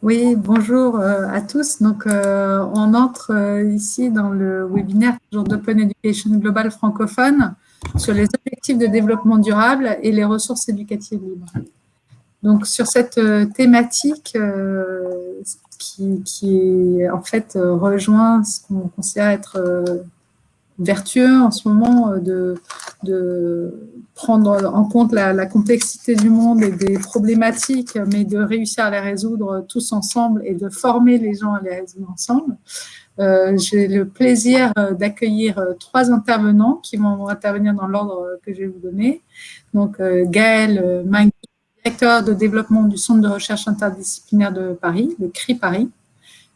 Oui, bonjour euh, à tous. Donc, euh, on entre euh, ici dans le webinaire d'Open Education Global francophone sur les objectifs de développement durable et les ressources éducatives libres. Donc, sur cette thématique qui, qui, en fait rejoint ce qu'on considère être vertueux en ce moment de, de prendre en compte la, complexité du monde et des problématiques, mais de réussir à les résoudre tous ensemble et de former les gens à les résoudre ensemble. Euh, J'ai le plaisir euh, d'accueillir euh, trois intervenants qui vont intervenir dans l'ordre que je vais vous donner. Donc, Gaël Magui, directeur de développement du Centre de recherche interdisciplinaire de Paris, le CRI Paris.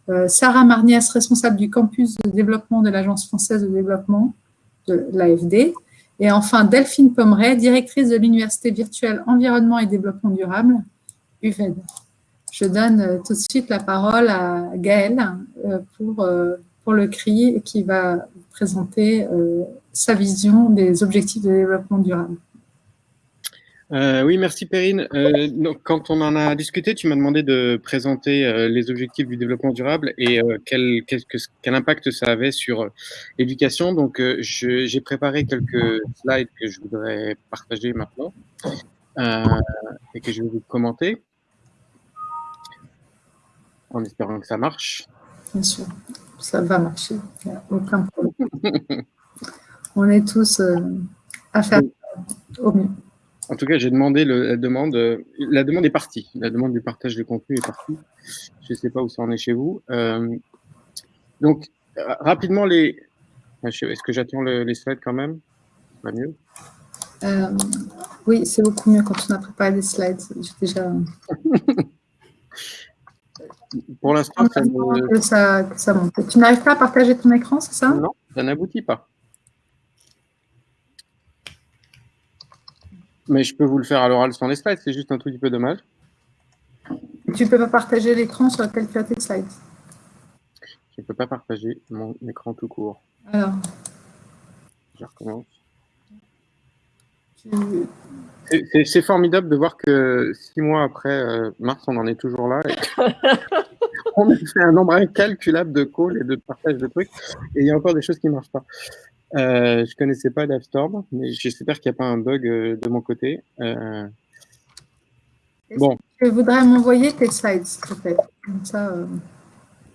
Euh, Sarah Marniès, responsable du campus de développement de l'Agence française de développement de l'AFD. Et enfin, Delphine Pommeret, directrice de l'Université virtuelle Environnement et Développement durable, UVED. Je donne euh, tout de suite la parole à Gaëlle euh, pour, pour le CRI qui va présenter sa vision des objectifs de développement durable. Euh, oui, merci Perrine. Euh, donc, quand on en a discuté, tu m'as demandé de présenter euh, les objectifs du développement durable et quel, quel, quel, impact ça avait sur l'éducation. Donc, j'ai préparé quelques slides que je voudrais partager maintenant et que je vais vous commenter en espérant que ça marche. Bien sûr, ça va marcher, il n'y a aucun problème. on est tous à faire au mieux. En tout cas, j'ai demandé la demande. la demande est partie. La demande du partage de contenu est partie. Je ne sais pas où ça en est chez vous. Euh, donc, rapidement, les. Est-ce que j'attends les slides quand même? Pas mieux? Euh, Oui, c'est beaucoup mieux quand on a préparé des slides. J'ai déjà. Pour l'instant, ça, ça monte. Tu n'arrives pas à partager ton écran, c'est ça? Non, ça n'aboutit pas. Mais je peux vous le faire à l'oral sans les slides, c'est juste un tout petit peu dommage. Tu ne peux pas partager l'écran sur lequel tu as tes slides Je ne peux pas partager mon écran tout court. Alors Je recommence. C'est formidable de voir que six mois après euh, mars, on en est toujours là. on a fait un nombre incalculable de calls et de partage de trucs. Et il y a encore des choses qui ne marchent pas. Euh, je connaissais pas DevStorm, mais j'espère qu'il n'y a pas un bug euh, de mon côté. Euh... Bon. Je voudrais m'envoyer tes slides, s'il te plaît? ça, euh,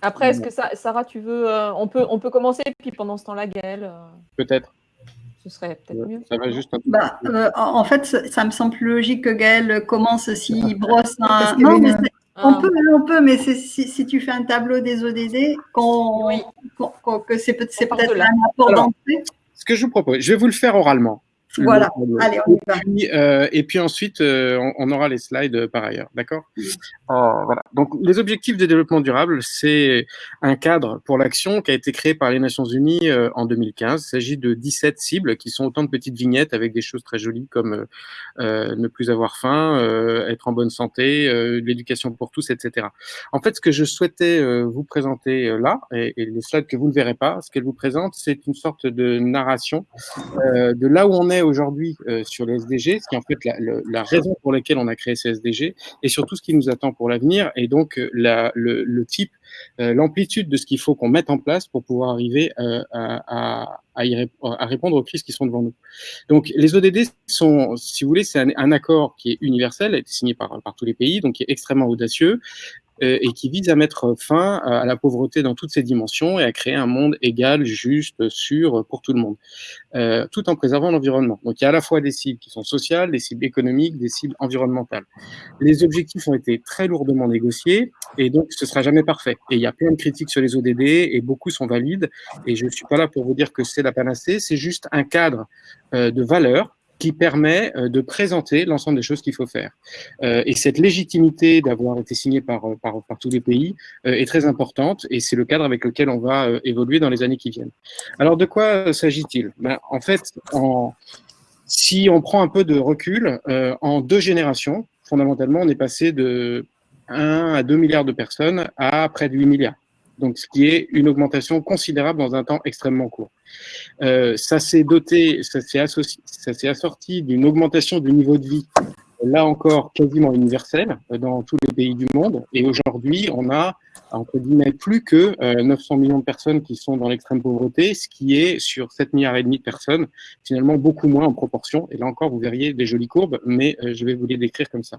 Après, est-ce que ça, Sarah, tu veux, euh, on, peut, on peut commencer, puis pendant ce temps-là, Gaël Peut-être. Ce serait peut-être mieux. Ça va juste un peu. Bah, en fait, ça me semble logique que Gaël commence s'il brosse un. Non, mais on ah. peut, on peut, mais si, si, tu fais un tableau des ODD, que c'est peut-être un apport d'entrée. Ce que je vous propose, je vais vous le faire oralement. Voilà, allez, on y va. Et puis, euh, et puis ensuite, euh, on, aura les slides euh, par ailleurs, d'accord? Voilà. Donc, les objectifs de développement durable, c'est un cadre pour l'action qui a été créé par les Nations Unies en 2015. Il s'agit de 17 cibles qui sont autant de petites vignettes avec des choses très jolies comme ne plus avoir faim, être en bonne santé, l'éducation pour tous, etc. En fait, ce que je souhaitais vous présenter là, et, et, les slides que vous ne verrez pas, ce qu'elle vous présente, c'est une sorte de narration de là où on est aujourd'hui euh, sur les SDG, ce qui est en fait la, raison pour laquelle on a créé ces SDG, et surtout ce qui nous attend pour l'avenir, et donc euh, le, le, type, euh, l'amplitude de ce qu'il faut qu'on mette en place pour pouvoir arriver à, répondre aux crises qui sont devant nous. Donc les ODD sont, si vous voulez, c'est un, accord qui est universel, été signé par, par tous les pays, donc qui est extrêmement audacieux, et qui vise à mettre fin à la pauvreté dans toutes ses dimensions et à créer un monde égal, juste, sûr pour tout le monde, euh, tout en préservant l'environnement. Donc il y a à la fois des cibles qui sont sociales, des cibles économiques, des cibles environnementales. Les objectifs ont été très lourdement négociés et donc ce sera jamais parfait. Et il y a plein de critiques sur les ODD et beaucoup sont valides. Et je ne suis pas là pour vous dire que c'est la panacée, c'est juste un cadre euh, de valeurs qui permet euh, de présenter l'ensemble des choses qu'il faut faire. Euh, et cette légitimité d'avoir été signée par, euh, par, par, tous les pays est très importante et c'est le cadre avec lequel on va évoluer dans les années qui viennent. Alors, de quoi s'agit-il? Ben, En fait, en, si on prend un peu de recul, en deux générations, fondamentalement, on est passé de 1 à 2 milliards de personnes à près de 8 milliards donc ce qui est une augmentation considérable dans un temps extrêmement court. Euh, ça s'est doté, ça s'est assorti d'une augmentation du niveau de vie, là encore quasiment universelle, dans tous les pays du monde. Et aujourd'hui, on a entre guillemets plus que 900 euh, millions de personnes qui sont dans l'extrême pauvreté, ce qui est sur 7 milliards et demi de personnes, finalement beaucoup moins en proportion. Et là encore, vous verriez des jolies courbes, mais euh, je vais vous les décrire comme ça.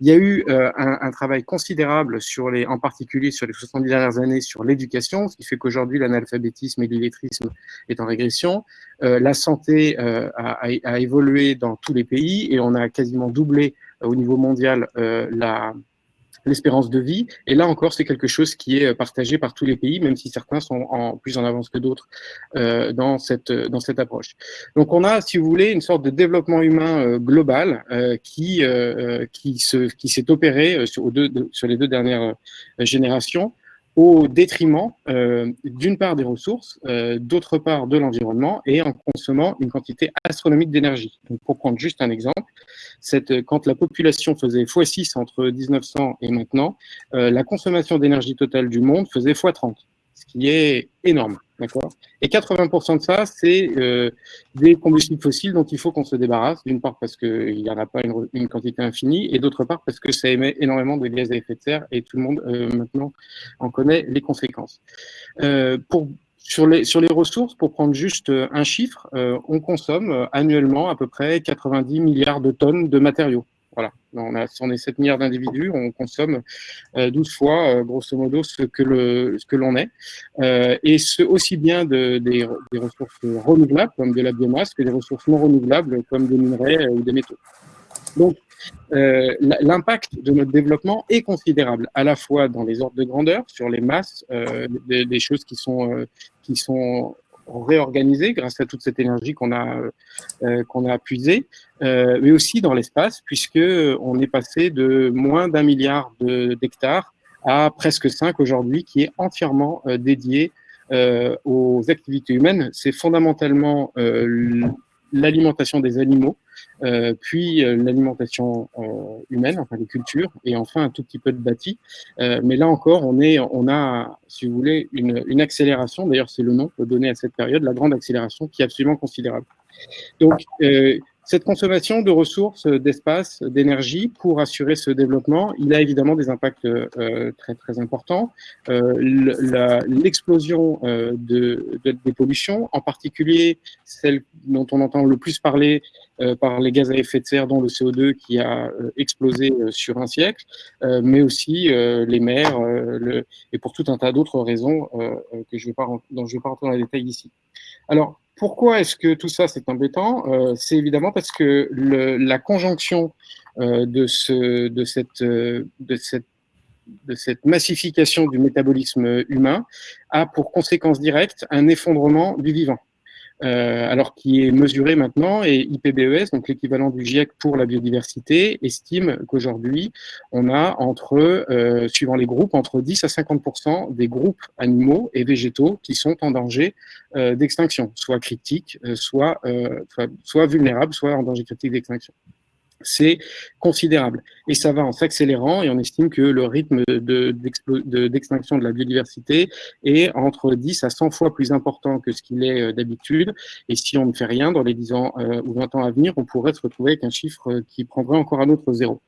Il y a eu euh, un, travail considérable sur les, en particulier sur les 70 dernières années, sur l'éducation, ce qui fait qu'aujourd'hui l'analphabétisme et l'illettrisme est en régression. la santé a, évolué dans tous les pays et on a quasiment doublé au niveau mondial la l'espérance de vie. Et là encore, c'est quelque chose qui est partagé par tous les pays, même si certains sont en, plus en avance que d'autres euh, dans, cette, dans cette approche. Donc on a, si vous voulez, une sorte de développement humain euh, global euh, qui, euh, qui s'est qui opéré sur les deux dernières générations au détriment euh, d'une part des ressources, euh, d'autre part de l'environnement et en consommant une quantité astronomique d'énergie. Pour prendre juste un exemple, cette, quand la population faisait x6 entre 1900 et maintenant, euh, la consommation d'énergie totale du monde faisait x30 ce qui est énorme. D'accord? Et 80% de ça, c'est euh, des combustibles fossiles dont il faut qu'on se débarrasse, d'une part parce qu'il n'y en a pas une, une quantité infinie, et d'autre part parce que ça émet énormément de gaz à effet de serre, et tout le monde euh, maintenant en connaît les conséquences. Euh, pour, sur, les, sur les ressources, pour prendre juste un chiffre, euh, on consomme annuellement à peu près 90 milliards de tonnes de matériaux. Voilà, on, a, est 7 milliards d'individus, on consomme 12 euh, fois, euh, grosso modo, ce que l'on est, euh, et ce aussi bien de, des, ressources renouvelables, comme de la biomasse, que des ressources non renouvelables, comme des minerais ou des métaux. Donc, l'impact de notre développement est considérable, à la fois dans les ordres de grandeur, sur les masses, des, choses qui sont réorganisé grâce à toute cette énergie qu'on a euh, qu'on a puisée, euh, mais aussi dans l'espace, puisque on est passé de moins d'un milliard d'hectares à presque 5 aujourd'hui, qui est entièrement euh, dédié euh, aux activités humaines. C'est fondamentalement euh, l'alimentation des animaux, euh, puis euh, l'alimentation euh, humaine, enfin les cultures, et enfin un tout petit peu de bâti. mais là encore, on, est, on a, si vous voulez, une, une accélération, d'ailleurs c'est le nom donné à cette période, la grande accélération, qui est absolument considérable. Donc, cette consommation de ressources, d'espace, d'énergie pour assurer ce développement, il a évidemment des impacts euh, très très importants. Euh, L'explosion euh, de, de, des pollutions, en particulier celle dont on entend le plus parler euh, par les gaz à effet de serre, dont le CO2 qui a euh, explosé euh, sur un siècle, mais aussi les mers, le, et pour tout un tas d'autres raisons que je vais pas, dont je ne vais pas rentrer dans les détails ici. Alors, pourquoi est-ce que tout ça c'est embêtant? Euh, C'est évidemment parce que la conjonction euh, cette, de cette massification du métabolisme humain a pour conséquence directe un effondrement du vivant. Euh, alors qui est mesuré maintenant, et IPBES, donc l'équivalent du GIEC pour la biodiversité, estime qu'aujourd'hui, on a entre, euh, suivant les groupes, entre 10 à 50 des groupes animaux et végétaux qui sont en danger euh, d'extinction, soit critiques, euh, soit, soit, soit vulnérables, soit en danger critique d'extinction c'est considérable. Et ça va en s'accélérant et on estime que le rythme d'extinction de, la biodiversité est entre 10 à 100 fois plus important que ce qu'il est euh, d'habitude. Et si on ne fait rien dans les 10 ans euh, ou 20 ans à venir, on pourrait se retrouver avec un chiffre euh, qui prendrait encore un autre zéro.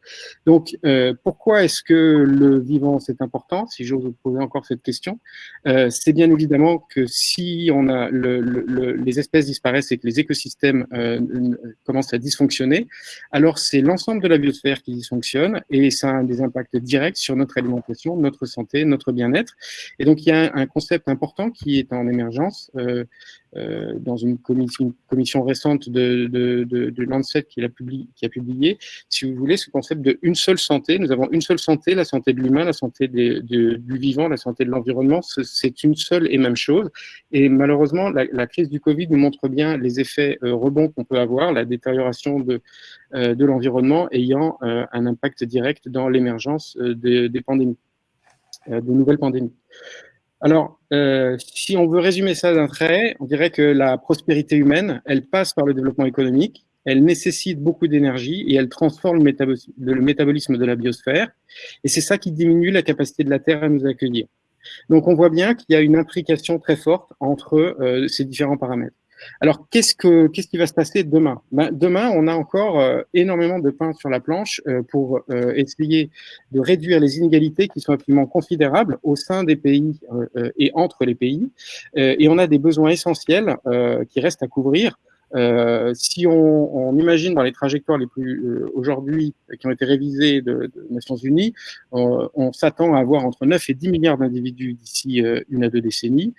Donc, pourquoi est-ce que le vivant, c'est important Si j'ose vous poser encore cette question, c'est bien évidemment que si on a le, le, les espèces disparaissent et que les écosystèmes commencent à dysfonctionner, alors c'est l'ensemble de la biosphère qui dysfonctionne et ça a des impacts directs sur notre alimentation, notre santé, notre bien-être. Et donc, il y a un, concept important qui est en émergence euh, euh, dans une commission, récente de, de, de, de Lancet qui a, publié, qui a publié, si vous voulez, ce concept de une seule santé. Nous avons une seule santé, la santé de l'humain, la santé du vivant, la santé de l'environnement. C'est une seule et même chose. Et malheureusement, la, la, crise du Covid nous montre bien les effets euh, rebonds qu'on peut avoir, la détérioration de, euh, de l'environnement ayant euh, un impact direct dans l'émergence des, des pandémies, de nouvelles pandémies. Alors, euh, si on veut résumer ça d'un trait, on dirait que la prospérité humaine, elle passe par le développement économique, elle nécessite beaucoup d'énergie et elle transforme le métabolisme, de la biosphère. Et c'est ça qui diminue la capacité de la Terre à nous accueillir. Donc on voit bien qu'il y a une implication très forte entre euh, ces différents paramètres. Alors, qu'est-ce, que, qui va se passer demain? Ben, Demain, on a encore euh, énormément de pain sur la planche euh, pour euh, essayer de réduire les inégalités qui sont absolument considérables au sein des pays et entre les pays. et on a des besoins essentiels qui restent à couvrir. Euh, si on, on, imagine dans les trajectoires les plus euh, aujourd'hui qui ont été révisées de, de Nations Unies, on, on s'attend à avoir entre 9 et 10 milliards d'individus d'ici euh, une à deux décennies,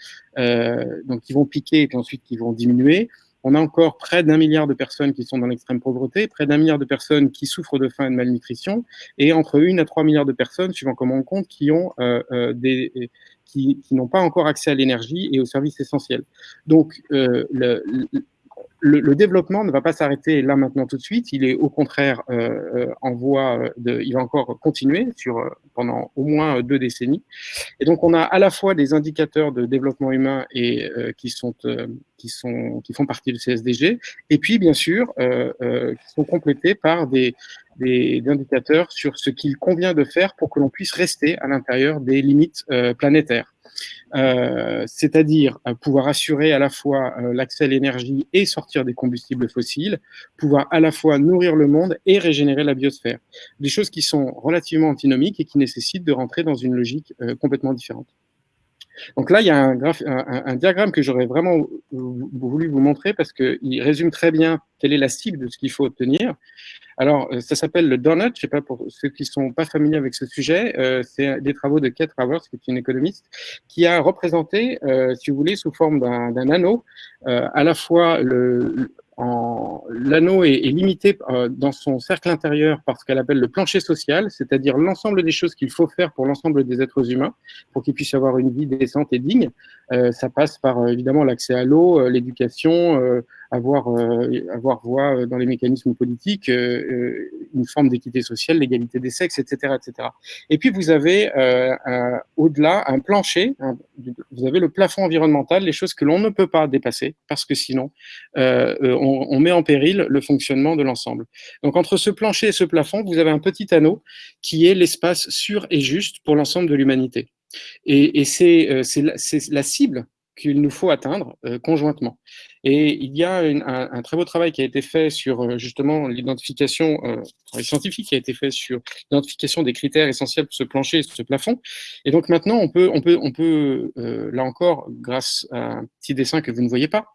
donc qui vont piquer et puis ensuite qui vont diminuer. On a encore près d'un milliard de personnes qui sont dans l'extrême pauvreté, près d'un milliard de personnes qui souffrent de faim et de malnutrition, et entre une à trois milliards de personnes, suivant comment on compte, qui ont euh, des qui, qui n'ont pas encore accès à l'énergie et aux services essentiels. Donc, euh, le, le, développement ne va pas s'arrêter là maintenant tout de suite. Il est au contraire euh, euh en voie de, il va encore continuer sur euh, pendant au moins deux décennies. Et donc on a à la fois des indicateurs de développement humain et euh, qui sont qui sont qui font partie du CSDG, et puis bien sûr qui sont complétés par des des, indicateurs sur ce qu'il convient de faire pour que l'on puisse rester à l'intérieur des limites planétaires. Euh, c'est-à-dire euh, pouvoir assurer à la fois euh, l'accès à l'énergie et sortir des combustibles fossiles, pouvoir à la fois nourrir le monde et régénérer la biosphère. Des choses qui sont relativement antinomiques et qui nécessitent de rentrer dans une logique complètement différente. Donc là, il y a un, diagramme que j'aurais vraiment voulu vous montrer parce qu'il résume très bien quelle est la cible de ce qu'il faut obtenir. Alors, euh, ça s'appelle le donut. Je sais pas pour ceux qui sont pas familiers avec ce sujet, euh, c'est des travaux de Kate Travers, qui est une économiste, qui a représenté, euh, si vous voulez, sous forme d'un anneau, à la fois le, l'anneau est, limité dans son cercle intérieur par ce qu'elle appelle le plancher social, c'est-à-dire l'ensemble des choses qu'il faut faire pour l'ensemble des êtres humains pour qu'ils puissent avoir une vie décente et digne. Euh, ça passe par évidemment l'accès à l'eau, l'éducation, avoir, euh, avoir voix euh, dans les mécanismes politiques, euh, une forme d'équité sociale, l'égalité des sexes, etc., etc. Et puis vous avez au-delà un plancher, vous avez le plafond environnemental, les choses que l'on ne peut pas dépasser parce que sinon on, on, met en péril le fonctionnement de l'ensemble. Donc entre ce plancher et ce plafond, vous avez un petit anneau qui est l'espace sûr et juste pour l'ensemble de l'humanité. Et, et c'est la, la cible qu'il nous faut atteindre euh, conjointement. Et il y a un, un, très beau travail qui a été fait sur euh, justement l'identification, euh, scientifique qui a été fait sur l'identification des critères essentiels pour ce plancher ce plafond. Et donc maintenant, on peut, on peut, on peut euh, là encore, grâce à un petit dessin que vous ne voyez pas,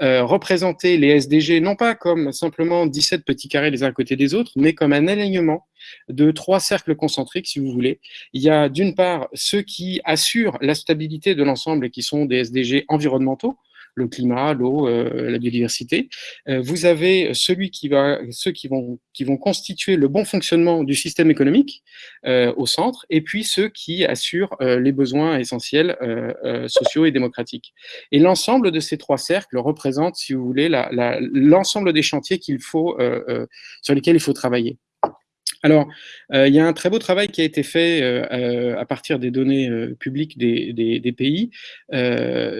euh, représenter les SDG non pas comme simplement 17 petits carrés les uns à côté des autres, mais comme un alignement de trois cercles concentriques, si vous voulez. Il y a d'une part ceux qui assurent la stabilité de l'ensemble et qui sont des SDG environnementaux, le climat, l'eau, euh, la biodiversité. Euh, vous avez celui qui va, ceux qui vont, qui vont constituer le bon fonctionnement du système économique euh, au centre, et puis ceux qui assurent les besoins essentiels sociaux et démocratiques. Et l'ensemble de ces trois cercles représente, si vous voulez, l'ensemble des chantiers qu'il faut, sur lesquels il faut travailler. Alors, euh, il y a un très beau travail qui a été fait euh, euh, à partir des données publiques des, pays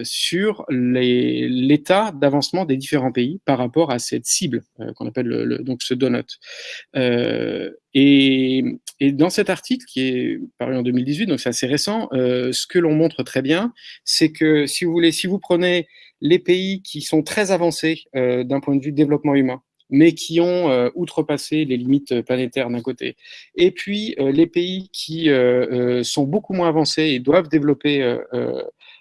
sur l'état d'avancement des différents pays par rapport à cette cible qu'on appelle le, donc ce donut. Et, et, dans cet article qui est paru en 2018, donc c'est assez récent, ce que l'on montre très bien, c'est que si vous voulez, si vous prenez les pays qui sont très avancés d'un point de vue développement humain, mais qui ont euh, outrepassé les limites planétaires d'un côté. Et puis, euh, les pays qui euh, sont beaucoup moins avancés et doivent développer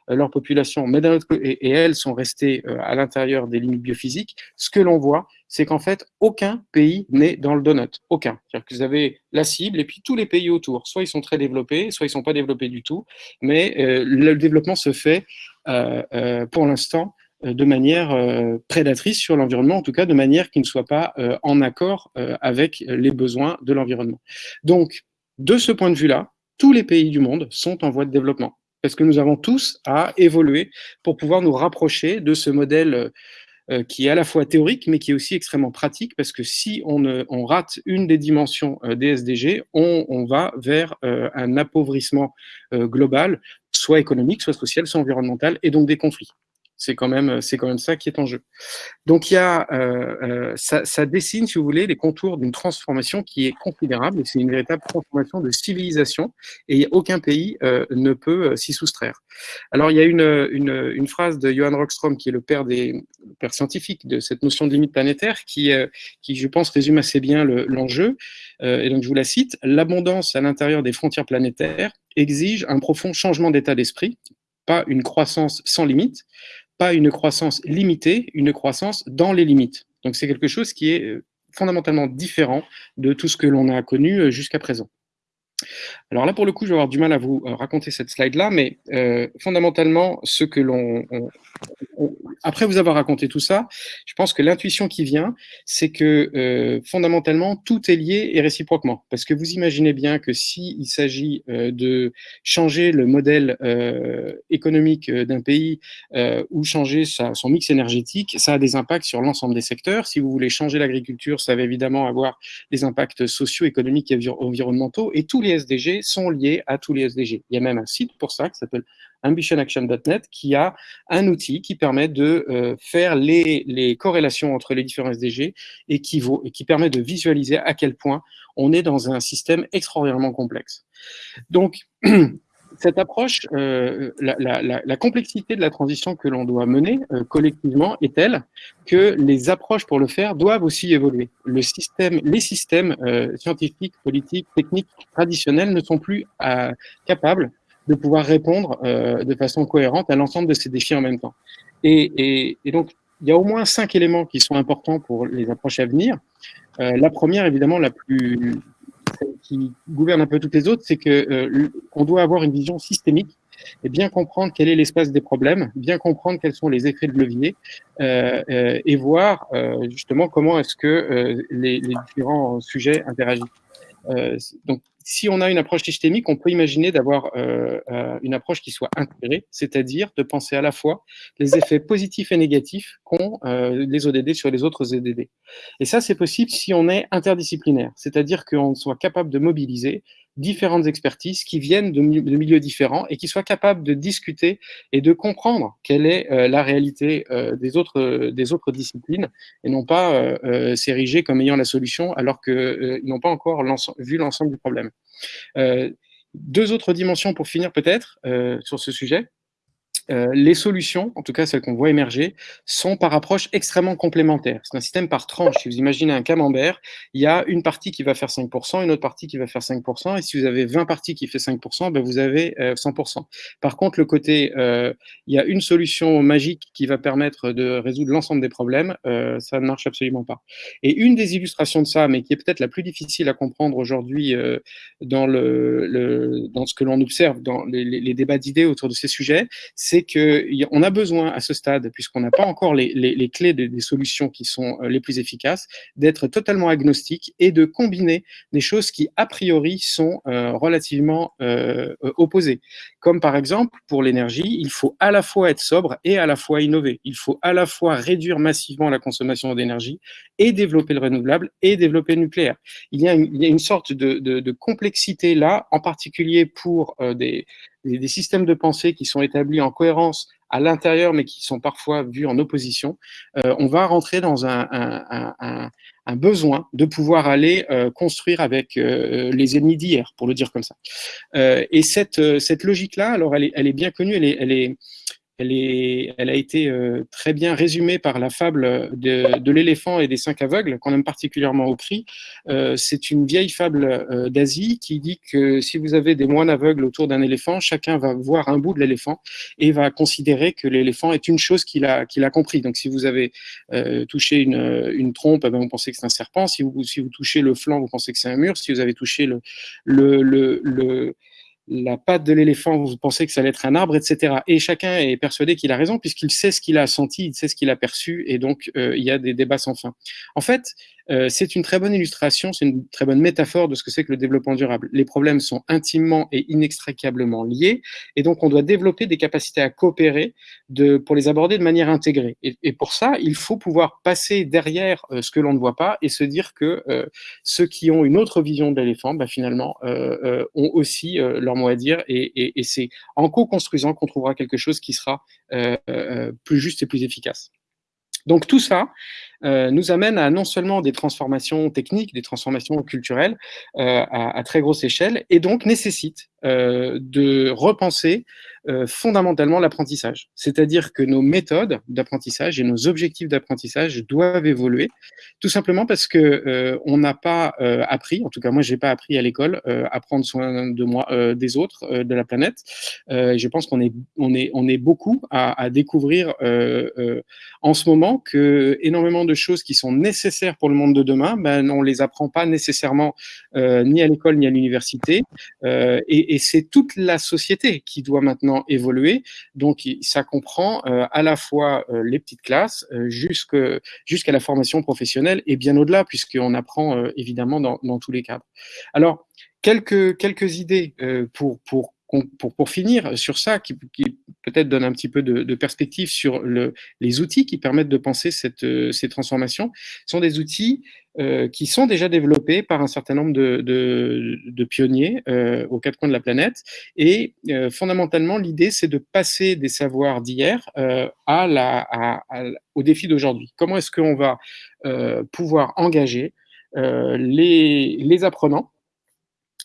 leur population, mais et, elles sont restées à l'intérieur des limites biophysiques, ce que l'on voit, c'est qu'en fait, aucun pays n'est dans le donut. Aucun. C'est-à-dire que vous avez la cible et puis tous les pays autour. Soit ils sont très développés, soit ils sont pas développés du tout. Mais le développement se fait, pour l'instant, euh, de manière euh, prédatrice sur l'environnement, en tout cas de manière qui ne soit pas euh, en accord avec les besoins de l'environnement. Donc, de ce point de vue-là, tous les pays du monde sont en voie de développement, parce que nous avons tous à évoluer pour pouvoir nous rapprocher de ce modèle qui est à la fois théorique, mais qui est aussi extrêmement pratique, parce que si on, rate une des dimensions des SDG, on va vers un appauvrissement global, soit économique, soit social, soit environnemental, et donc des conflits. C'est quand même, c'est quand même ça qui est en jeu. Donc il y a, euh, euh, ça, dessine, si vous voulez, les contours d'une transformation qui est considérable. C'est une véritable transformation de civilisation, et aucun pays euh, ne peut s'y soustraire. Alors il y a une, une, phrase de Johan Rockström, qui est le père des pères scientifiques de cette notion de limite planétaire, qui, qui je pense résume assez bien l'enjeu. et donc je vous la cite l'abondance à l'intérieur des frontières planétaires exige un profond changement d'état d'esprit, pas une croissance sans limite, une croissance limitée, une croissance dans les limites. Donc c'est quelque chose qui est euh, fondamentalement différent de tout ce que l'on a connu euh, jusqu'à présent. Alors là, pour le coup, je vais avoir du mal à vous euh, raconter cette slide-là, mais fondamentalement, ce que l'on après vous avoir raconté tout ça, je pense que l'intuition qui vient, c'est que euh, fondamentalement, tout est lié et réciproquement. Parce que vous imaginez bien que s'il il s'agit euh, de changer le modèle euh, économique d'un pays ou changer son mix énergétique, ça a des impacts sur l'ensemble des secteurs. Si vous voulez changer l'agriculture, ça va évidemment avoir des impacts sociaux, économiques et environnementaux. Et tous les SDG sont liés à tous les SDG. Il y a même un site pour ça qui s'appelle ambitionaction.net qui a un outil qui permet de euh, faire les, les, corrélations entre les différents SDG et qui, vaut, et qui permet de visualiser à quel point on est dans un système extraordinairement complexe. Donc, cette approche, euh, la, la, la, complexité de la transition que l'on doit mener euh, collectivement est telle que les approches pour le faire doivent aussi évoluer. Le système, les systèmes euh, scientifiques, politiques, techniques traditionnels ne sont plus capables de pouvoir répondre euh, de façon cohérente à l'ensemble de ces défis en même temps. Et, et, et, donc, il y a au moins cinq éléments qui sont importants pour les approches à venir. Euh, la première, évidemment, la plus qui gouverne un peu toutes les autres, c'est que euh, on doit avoir une vision systémique et bien comprendre quel est l'espace des problèmes, bien comprendre quels sont les effets de levier euh, euh et voir euh, justement comment est-ce que euh, les, les, différents sujets interagissent. donc, si on a une approche systémique, on peut imaginer d'avoir euh, euh, une approche qui soit intégrée, c'est-à-dire de penser à la fois les effets positifs et négatifs qu'ont euh, les ODD sur les autres ODD. Et ça, c'est possible si on est interdisciplinaire, c'est-à-dire qu'on soit capable de mobiliser différentes expertises qui viennent de, milieux différents et qui soient capables de discuter et de comprendre quelle est euh, la réalité euh, des, autres, des autres disciplines et non pas euh, s'ériger comme ayant la solution alors qu'ils n'ont pas encore vu l'ensemble du problème. deux autres dimensions pour finir peut-être sur ce sujet. Euh, les solutions, en tout cas celles qu'on voit émerger, sont par approche extrêmement complémentaires. C'est un système par tranche. Si vous imaginez un camembert, il y a une partie qui va faire 5%, une autre partie qui va faire 5%, et si vous avez 20 parties qui fait 5%, ben vous avez 100%. Euh, par contre, le côté, euh, il y a une solution magique qui va permettre de résoudre l'ensemble des problèmes, ça ne marche absolument pas. Et une des illustrations de ça, mais qui est peut-être la plus difficile à comprendre aujourd'hui dans, le, dans ce que l'on observe dans les, les débats d'idées autour de ces sujets, c'est qu'on a besoin à ce stade, puisqu'on n'a pas encore les, clés des, solutions qui sont euh, les plus efficaces, d'être totalement agnostique et de combiner des choses qui, a priori, sont euh, relativement euh, opposées. Comme par exemple, pour l'énergie, il faut à la fois être sobre et à la fois innover. Il faut à la fois réduire massivement la consommation d'énergie et développer le renouvelable et développer le nucléaire. Il y a une, sorte de, complexité là, en particulier pour des, des, systèmes de pensée qui sont établis en cohérence à l'intérieur, mais qui sont parfois vus en opposition, euh, on va rentrer dans un, un, un, un besoin de pouvoir aller euh, construire avec euh, les ennemis d'hier, pour le dire comme ça. Euh, et cette, cette logique-là, alors elle est, elle est bien connue, elle est, elle est, elle, a été euh, très bien résumée par la fable de, l'éléphant et des cinq aveugles, qu'on aime particulièrement au cri. Euh, c'est une vieille fable euh, d'Asie qui dit que si vous avez des moines aveugles autour d'un éléphant, chacun va voir un bout de l'éléphant et va considérer que l'éléphant est une chose qu'il a, compris. Donc si vous avez touché une, trompe, eh ben, vous pensez que c'est un serpent. Si vous, touchez le flanc, vous pensez que c'est un mur. Si vous avez touché le la patte de l'éléphant, vous pensez que ça allait être un arbre, etc. Et chacun est persuadé qu'il a raison puisqu'il sait ce qu'il a senti, il sait ce qu'il a perçu, et donc euh, il y a des débats sans fin. En fait, euh, c'est une très bonne illustration, c'est une très bonne métaphore de ce que c'est que le développement durable. Les problèmes sont intimement et inextricablement liés, et donc on doit développer des capacités à coopérer pour les aborder de manière intégrée. Et, pour ça, il faut pouvoir passer derrière euh, ce que l'on ne voit pas et se dire que euh, ceux qui ont une autre vision de l'éléphant, bah, finalement, ont aussi leur mot à dire, et, et c'est en co-construisant qu'on trouvera quelque chose qui sera plus juste et plus efficace. Donc tout ça, nous amène à non seulement des transformations techniques, des transformations culturelles euh, à, très grosse échelle, et donc nécessite euh, de repenser fondamentalement l'apprentissage. C'est-à-dire que nos méthodes d'apprentissage et nos objectifs d'apprentissage doivent évoluer, tout simplement parce que on n'a pas appris, en tout cas moi j'ai pas appris à l'école à prendre soin de moi, des autres, de la planète. je pense qu'on est, on est, on est beaucoup à, à découvrir en ce moment que énormément de choses qui sont nécessaires pour le monde de demain, ben, on les apprend pas nécessairement euh, ni à l'école ni à l'université. Euh, et, c'est toute la société qui doit maintenant évoluer. Donc, ça comprend euh, à la fois les petites classes jusqu'à la formation professionnelle et bien au-delà, puisqu'on apprend évidemment dans, dans, tous les cadres. Alors, quelques, quelques idées pour, pour pour, pour, finir sur ça, qui, peut-être donne un petit peu de, de perspective sur le, les outils qui permettent de penser cette, euh, ces transformations, sont des outils euh, qui sont déjà développés par un certain nombre de, de, de pionniers euh, aux quatre coins de la planète. Et euh, fondamentalement, l'idée, c'est de passer des savoirs d'hier euh, à la, à, au défi d'aujourd'hui. Comment est-ce qu'on va pouvoir engager les, les apprenants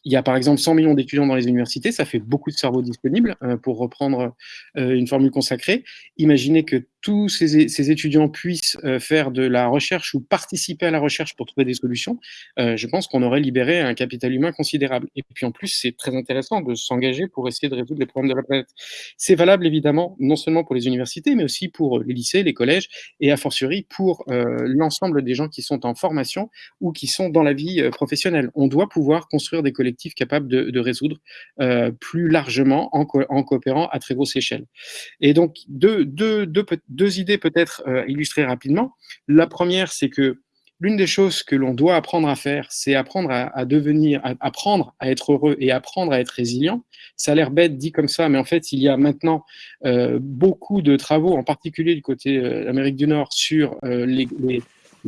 il y a par exemple 100 millions d'étudiants dans les universités, ça fait beaucoup de cerveaux disponibles, euh, pour reprendre euh, une formule consacrée. Imaginez que tous ces, étudiants puissent euh, faire de la recherche ou participer à la recherche pour trouver des solutions, euh, je pense qu'on aurait libéré un capital humain considérable. Et puis en plus, c'est très intéressant de s'engager pour essayer de résoudre les problèmes de la planète. C'est valable évidemment non seulement pour les universités, mais aussi pour les lycées, les collèges, et a fortiori pour euh, l'ensemble des gens qui sont en formation ou qui sont dans la vie professionnelle. On doit pouvoir construire des collectifs capables de, résoudre plus largement en, en, coopérant à très grosse échelle. Et donc, deux, deux, deux, deux idées peut-être euh, illustrées rapidement. La première, c'est que l'une des choses que l'on doit apprendre à faire, c'est apprendre à, devenir, apprendre à être heureux et apprendre à être résilient. Ça a l'air bête dit comme ça, mais en fait, il y a maintenant euh, beaucoup de travaux, en particulier du côté euh, de l'Amérique du Nord, sur les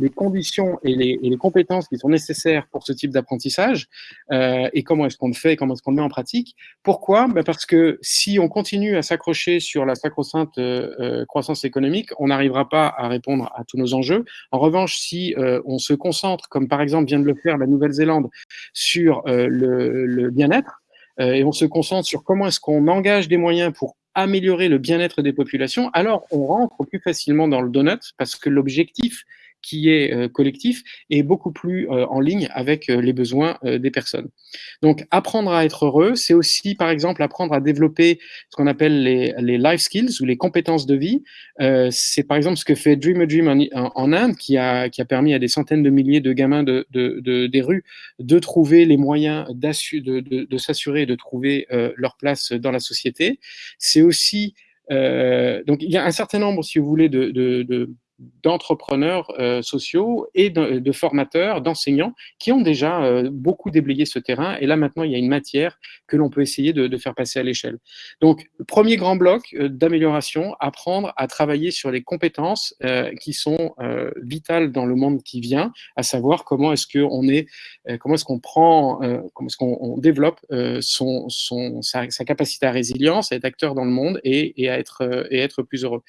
conditions et les, les, compétences qui sont nécessaires pour ce type d'apprentissage euh, et comment est-ce qu'on le fait, comment est-ce qu'on le met en pratique. Pourquoi? Ben Parce que si on continue à s'accrocher sur la sacro-sainte euh, euh croissance économique, on n'arrivera pas à répondre à tous nos enjeux. En revanche, si on se concentre, comme par exemple vient de le faire la Nouvelle-Zélande, sur le, bien-être, et on se concentre sur comment est-ce qu'on engage des moyens pour améliorer le bien-être des populations, alors on rentre plus facilement dans le donut parce que l'objectif qui est euh, collectif et beaucoup plus euh, en ligne avec euh, les besoins des personnes. Donc, apprendre à être heureux, c'est aussi, par exemple, apprendre à développer ce qu'on appelle les, les, life skills ou les compétences de vie. c'est par exemple ce que fait Dream a Dream en, Inde, qui a, qui a permis à des centaines de milliers de gamins de, de, de des rues de trouver les moyens de, s'assurer de trouver leur place dans la société. C'est aussi euh, donc il y a un certain nombre, si vous voulez, de d'entrepreneurs euh, sociaux et de, formateurs, d'enseignants qui ont déjà euh, beaucoup déblayé ce terrain. Et là, maintenant, il y a une matière que l'on peut essayer de, faire passer à l'échelle. Donc, premier grand bloc euh, d'amélioration, apprendre à travailler sur les compétences qui sont vitales dans le monde qui vient, à savoir comment est-ce qu'on est, comment est-ce qu'on prend, comment est-ce qu'on développe son, sa, capacité à résilience, à être acteur dans le monde et, et à être, et être plus heureux.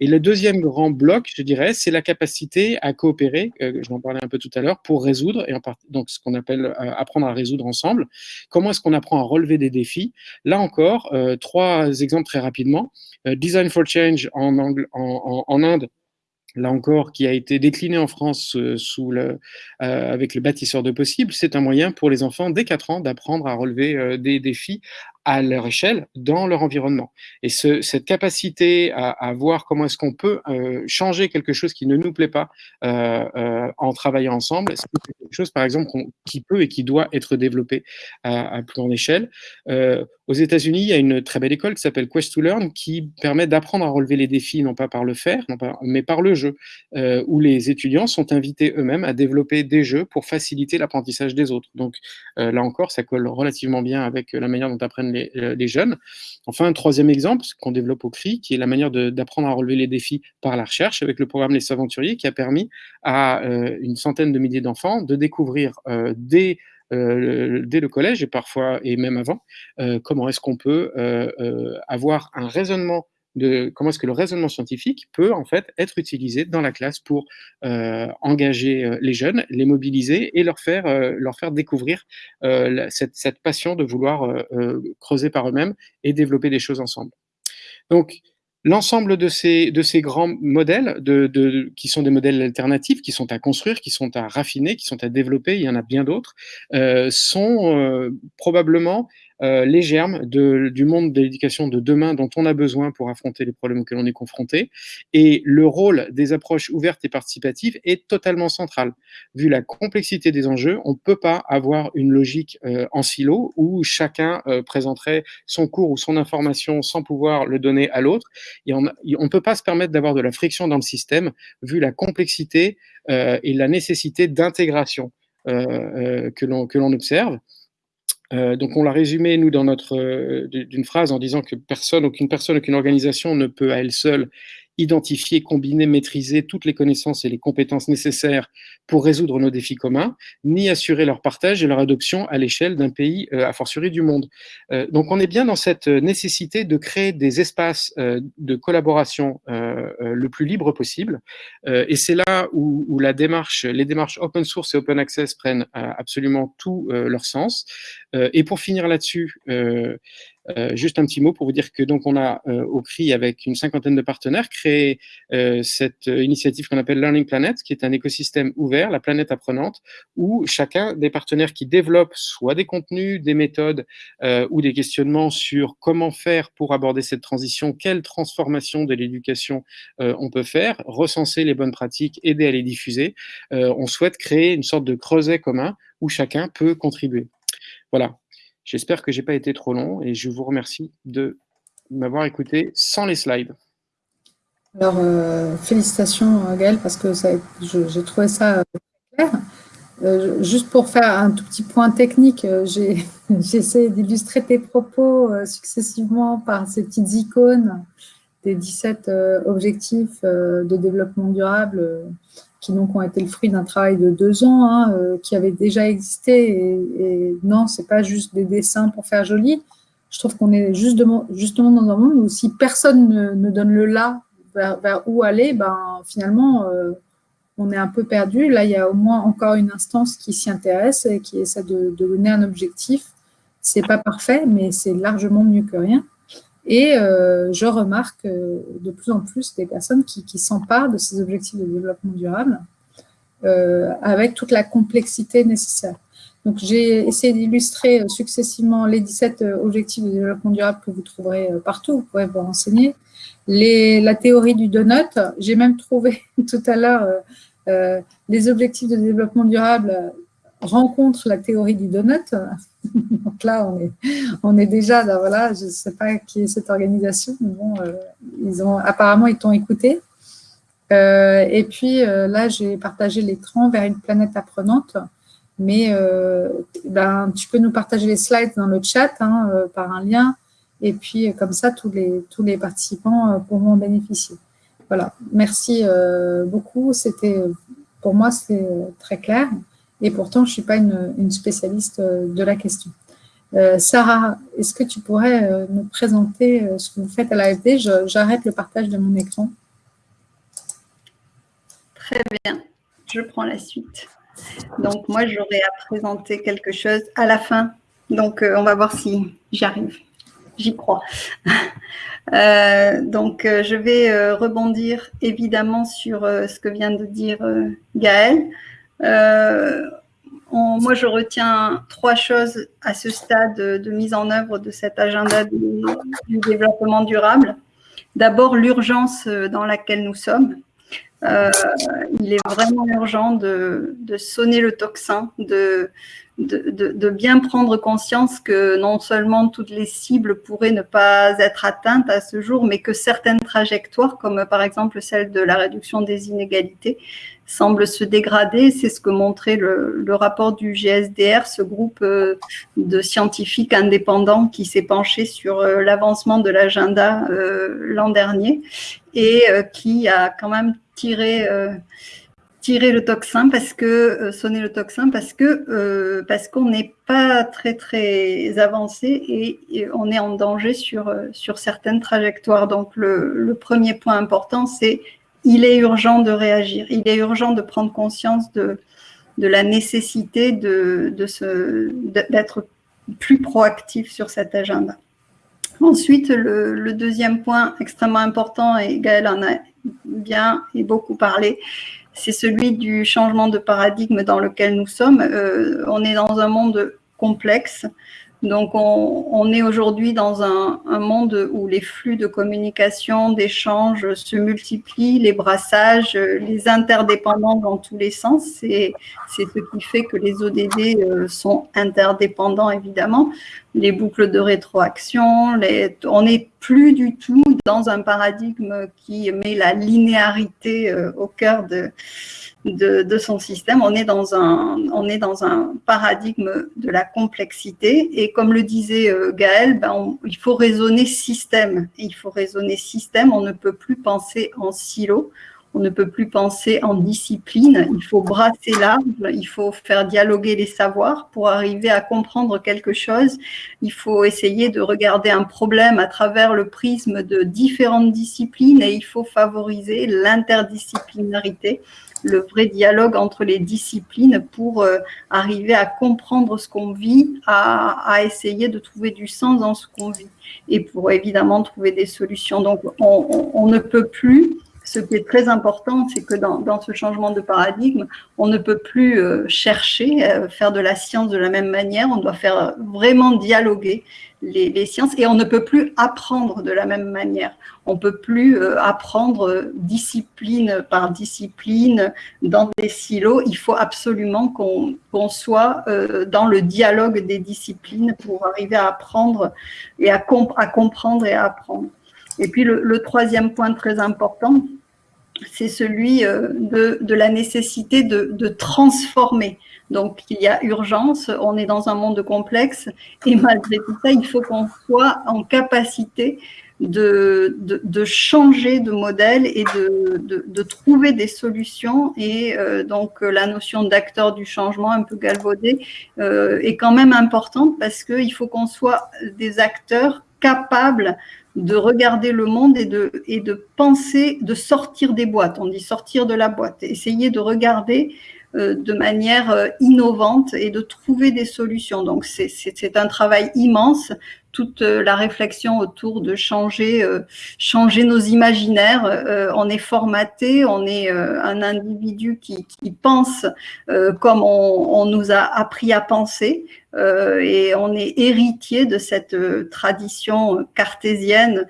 Et le deuxième grand bloc, je dirais, c'est la capacité à coopérer, euh, je m'en parlais un peu tout à l'heure, pour résoudre, et en donc ce qu'on appelle euh, apprendre à résoudre ensemble. Comment est-ce qu'on apprend à relever des défis? Là encore, euh, trois exemples très rapidement. Design for Change en, Inde, là encore, qui a été décliné en France avec le bâtisseur de possibles, c'est un moyen pour les enfants dès 4 ans d'apprendre à relever des défis à leur échelle dans leur environnement. Et ce, cette capacité à, voir comment est-ce qu'on peut euh, changer quelque chose qui ne nous plaît pas euh, euh, en travaillant ensemble, c'est quelque chose, par exemple, qui peut et qui doit être développé à, à plus grande échelle? Aux États-Unis, il y a une très belle école qui s'appelle Quest to Learn qui permet d'apprendre à relever les défis, non pas par le faire, non pas, mais par le jeu, où les étudiants sont invités eux-mêmes à développer des jeux pour faciliter l'apprentissage des autres. Donc là encore, ça colle relativement bien avec la manière dont apprennent les, euh, les jeunes. Enfin, un troisième exemple qu'on développe au CRI, qui est la manière d'apprendre à relever les défis par la recherche, avec le programme Les Aventuriers, qui a permis à euh, une centaine de milliers d'enfants de découvrir euh, dès le collège et parfois et même avant, comment est-ce qu'on peut avoir un raisonnement de comment est-ce que le raisonnement scientifique peut en fait être utilisé dans la classe pour euh, engager les jeunes, les mobiliser et leur faire euh, leur faire découvrir euh, cette, cette, passion de vouloir creuser par eux-mêmes et développer des choses ensemble. Donc L'ensemble de ces, de ces grands modèles, de, de, qui sont des modèles alternatifs, qui sont à construire, qui sont à raffiner, qui sont à développer, il y en a bien d'autres, euh, sont euh, probablement euh, les germes du monde de l'éducation de demain dont on a besoin pour affronter les problèmes auxquels on est confronté. Et le rôle des approches ouvertes et participatives est totalement central. Vu la complexité des enjeux, on ne peut pas avoir une logique euh, en silo où chacun euh, présenterait son cours ou son information sans pouvoir le donner à l'autre. on ne peut pas se permettre d'avoir de la friction dans le système vu la complexité et la nécessité d'intégration que l'on observe. Euh, donc on l'a résumé, nous, dans notre euh, d'une phrase en disant que personne, aucune personne, aucune organisation ne peut à elle seule identifier, combiner, maîtriser toutes les connaissances et les compétences nécessaires pour résoudre nos défis communs, ni assurer leur partage et leur adoption à l'échelle d'un pays, euh, a fortiori du monde. Euh, donc on est bien dans cette nécessité de créer des espaces de collaboration le plus libre possible, et c'est là où, où, la démarche, les démarches open source et open access prennent absolument tout leur sens. Et pour finir là-dessus, euh, juste un petit mot pour vous dire que donc on a euh, au CRI avec une cinquantaine de partenaires créé euh, cette initiative qu'on appelle Learning Planet, qui est un écosystème ouvert, la planète apprenante, où chacun des partenaires qui développent soit des contenus, des méthodes euh, ou des questionnements sur comment faire pour aborder cette transition, quelle transformation de l'éducation euh, on peut faire, recenser les bonnes pratiques, aider à les diffuser. on souhaite créer une sorte de creuset commun où chacun peut contribuer. Voilà, J'espère que je n'ai pas été trop long et je vous remercie de m'avoir écouté sans les slides. Alors, euh, félicitations Gaël, parce que j'ai trouvé ça euh, clair. Euh, juste pour faire un tout petit point technique, j'ai essayé d'illustrer tes propos successivement par ces petites icônes des 17 objectifs de développement durable qui donc ont été le fruit d'un travail de deux ans, hein, euh, qui avait déjà existé. Et, et non, c'est pas juste des dessins pour faire joli. Je trouve qu'on est justement, justement dans un monde où si personne ne, ne donne le là vers, vers, où aller, ben finalement euh, on est un peu perdu. Là, il y a au moins encore une instance qui s'y intéresse et qui essaie de, de donner un objectif. C'est pas parfait, mais c'est largement mieux que rien. Et euh, je remarque euh, de plus en plus des personnes qui, s'emparent de ces objectifs de développement durable euh, avec toute la complexité nécessaire. Donc, j'ai essayé d'illustrer successivement les 17 euh, objectifs de développement durable que vous trouverez partout, vous pourrez vous renseigner. La théorie du donut, j'ai même trouvé tout à l'heure les objectifs de développement durable rencontrent la théorie du donut, Donc là, on est, on est déjà, dans, voilà, je ne sais pas qui est cette organisation, mais bon, euh, apparemment, ils t'ont écouté. Euh, et puis euh, là, j'ai partagé l'écran vers une planète apprenante, mais ben, tu peux nous partager les slides dans le chat hein, par un lien, et puis comme ça, tous les, tous les participants pourront en bénéficier. Voilà, merci beaucoup. C'était, pour moi, c'est très clair. Et pourtant, je ne suis pas une, spécialiste euh, de la question. Euh, Sarah, est-ce que tu pourrais euh, nous présenter ce que vous faites à l'AFD? J'arrête le partage de mon écran. Très bien, je prends la suite. Donc, moi, j'aurais à présenter quelque chose à la fin. Donc, on va voir si j'y arrive. J'y crois. Donc, je vais rebondir évidemment sur ce que vient de dire Gaël. Euh, moi, je retiens trois choses à ce stade de mise en œuvre de cet agenda du, développement durable. D'abord, l'urgence dans laquelle nous sommes. Euh, il est vraiment urgent de, sonner le tocsin, de, bien prendre conscience que non seulement toutes les cibles pourraient ne pas être atteintes à ce jour, mais que certaines trajectoires, comme par exemple celle de la réduction des inégalités, semblent se dégrader. C'est ce que montrait le, rapport du GSDR, ce groupe euh, de scientifiques indépendants qui s'est penché sur euh, l'avancement de l'agenda euh, l'an dernier et qui a quand même tiré le toxin parce que le toxin parce que parce qu'on n'est pas très très avancé et, on est en danger sur sur certaines trajectoires. Donc le, premier point important c'est il est urgent de réagir, il est urgent de prendre conscience de la nécessité de, de d'être plus proactif sur cet agenda. Ensuite, le, le, deuxième point extrêmement important, et Gaël en a bien et beaucoup parlé, c'est celui du changement de paradigme dans lequel nous sommes. Euh, on est dans un monde complexe donc, on, est aujourd'hui dans un, monde où les flux de communication, d'échange se multiplient, les brassages, les interdépendants dans tous les sens. C'est ce qui fait que les ODD euh, sont interdépendants, évidemment. Les boucles de rétroaction, on n'est plus du tout dans un paradigme qui met la linéarité euh, au cœur de, de, son système. On est, dans un, on est dans un paradigme de la complexité. Et comme le disait euh, Gaël, ben il faut raisonner système. il faut raisonner système. On ne peut plus penser en silo. On ne peut plus penser en discipline. Il faut brasser l'arbre. Il faut faire dialoguer les savoirs pour arriver à comprendre quelque chose. Il faut essayer de regarder un problème à travers le prisme de différentes disciplines et il faut favoriser l'interdisciplinarité le vrai dialogue entre les disciplines pour euh, arriver à comprendre ce qu'on vit, à, essayer de trouver du sens dans ce qu'on vit et pour évidemment trouver des solutions. Donc, on, ne peut plus ce qui est très important, c'est que dans, ce changement de paradigme, on ne peut plus euh, chercher, euh, faire de la science de la même manière, on doit faire vraiment dialoguer les, sciences et on ne peut plus apprendre de la même manière. On ne peut plus euh, apprendre discipline par discipline dans des silos. Il faut absolument qu'on soit euh, dans le dialogue des disciplines pour arriver à apprendre et à comprendre et à apprendre. Et puis le, troisième point très important, c'est celui euh, de, la nécessité de, transformer donc, il y a urgence, on est dans un monde complexe et malgré tout ça, il faut qu'on soit en capacité de, de, changer de modèle et de, de trouver des solutions. Et euh, donc, la notion d'acteur du changement, un peu galvaudée, euh, est quand même importante parce qu'il faut qu'on soit des acteurs capables de regarder le monde et de, et de penser, de sortir des boîtes. On dit sortir de la boîte, essayer de regarder euh, de manière euh, innovante et de trouver des solutions. Donc, c'est un travail immense toute euh, la réflexion autour de changer, changer nos imaginaires. on est formaté, on est un individu qui, pense comme on, on, nous a appris à penser, et on est héritier de cette tradition cartésienne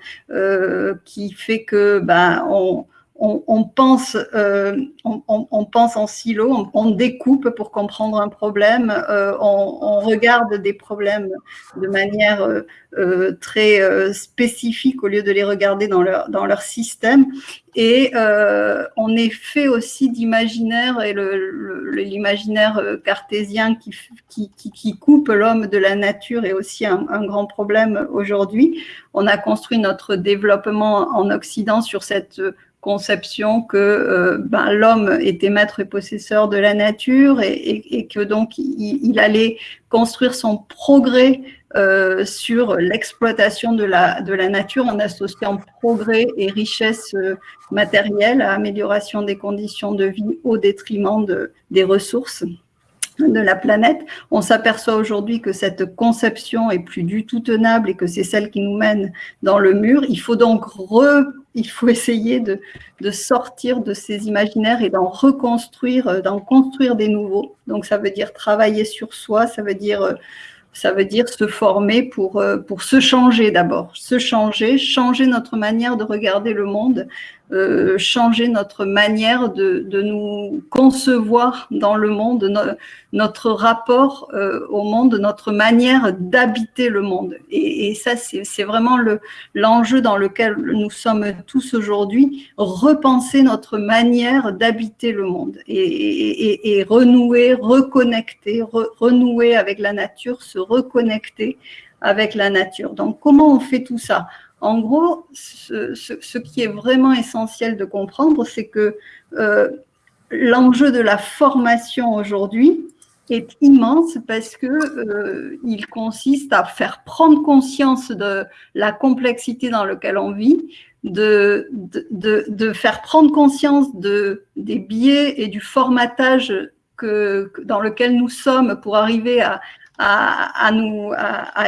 qui fait que ben on on, pense, euh, on, pense en silo, on, découpe pour comprendre un problème, euh, on, regarde des problèmes de manière euh, très spécifique au lieu de les regarder dans leur, dans leur système. Et on est fait aussi d'imaginaire, et l'imaginaire cartésien qui, qui, qui, coupe l'homme de la nature est aussi un, un grand problème aujourd'hui. On a construit notre développement en Occident sur cette conception que euh, ben, l'homme était maître et possesseur de la nature et, que donc il, allait construire son progrès euh, sur l'exploitation de la, de la nature en associant progrès et richesse euh, matérielle à amélioration des conditions de vie au détriment de, des ressources de la planète. On s'aperçoit aujourd'hui que cette conception est plus du tout tenable et que c'est celle qui nous mène dans le mur. Il faut donc re il faut essayer de, sortir de ces imaginaires et d'en reconstruire, d'en construire des nouveaux. Donc ça veut dire travailler sur soi, ça veut dire dire se former euh, pour se changer d'abord, se changer, changer notre manière de regarder le monde, euh, changer notre manière de, de, nous concevoir dans le monde, notre rapport euh, au monde, notre manière d'habiter le monde. Et, et ça, c'est vraiment l'enjeu dans lequel nous sommes tous aujourd'hui, repenser notre manière d'habiter le monde et, et, et, renouer, reconnecter, renouer avec la nature, se reconnecter avec la nature. Donc, comment on fait tout ça? En gros, ce, qui est vraiment essentiel de comprendre, c'est que euh, l'enjeu de la formation aujourd'hui est immense parce que euh, consiste à faire prendre conscience de la complexité dans laquelle on vit, de, faire prendre conscience de, des biais et du formatage dans lequel nous sommes pour arriver à,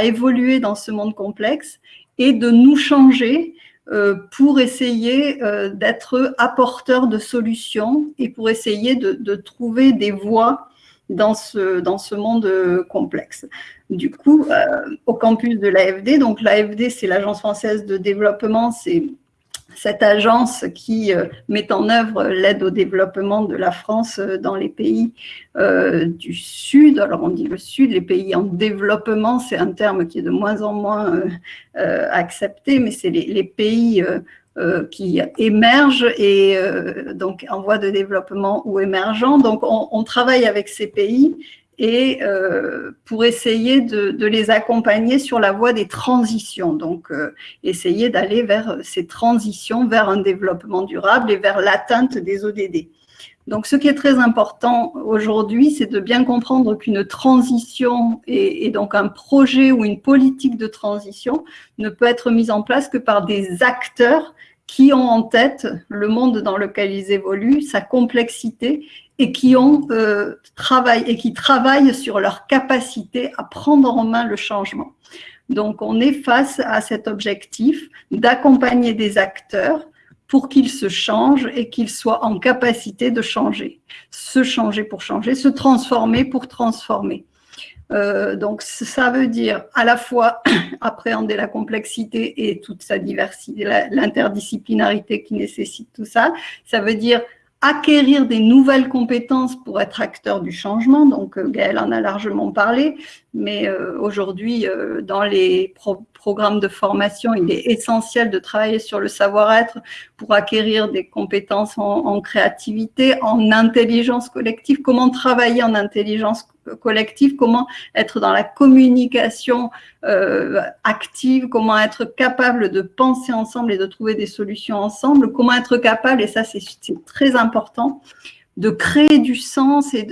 évoluer dans ce monde complexe et de nous changer euh, pour essayer euh, d'être apporteurs de solutions et pour essayer de, trouver des voies dans ce, monde complexe. Du coup, euh, au campus de l'AFD, donc l'AFD, c'est l'Agence française de développement, c'est cette agence qui euh, met en œuvre l'aide au développement de la France euh, dans les pays euh, du Sud. Alors on dit le Sud, les pays en développement, c'est un terme qui est de moins en moins accepté, mais c'est les, pays qui émergent et donc en voie de développement ou émergents. Donc on, on travaille avec ces pays et euh, pour essayer de, de, les accompagner sur la voie des transitions. Donc, euh, essayer d'aller vers ces transitions, vers un développement durable et vers l'atteinte des ODD. Donc, ce qui est très important aujourd'hui, c'est de bien comprendre qu'une transition et, et, donc un projet ou une politique de transition ne peut être mise en place que par des acteurs qui ont en tête le monde dans lequel ils évoluent, sa complexité et qui ont euh, travaillé et qui travaillent sur leur capacité à prendre en main le changement. Donc, on est face à cet objectif d'accompagner des acteurs pour qu'ils se changent et qu'ils soient en capacité de changer. Se changer pour changer, se transformer pour transformer. Euh, donc, ça veut dire à la fois appréhender la complexité et toute sa diversité, l'interdisciplinarité qui nécessite tout ça. Ça veut dire acquérir des nouvelles compétences pour être acteur du changement. Donc, euh, Gaël en a largement parlé, mais euh, aujourd'hui, euh, dans les programmes de formation, il est essentiel de travailler sur le savoir-être pour acquérir des compétences en, créativité, en intelligence collective, comment travailler en intelligence collective, comment être dans la communication euh, active, comment être capable de penser ensemble et de trouver des solutions ensemble, comment être capable, et ça c'est très important, de créer du sens et,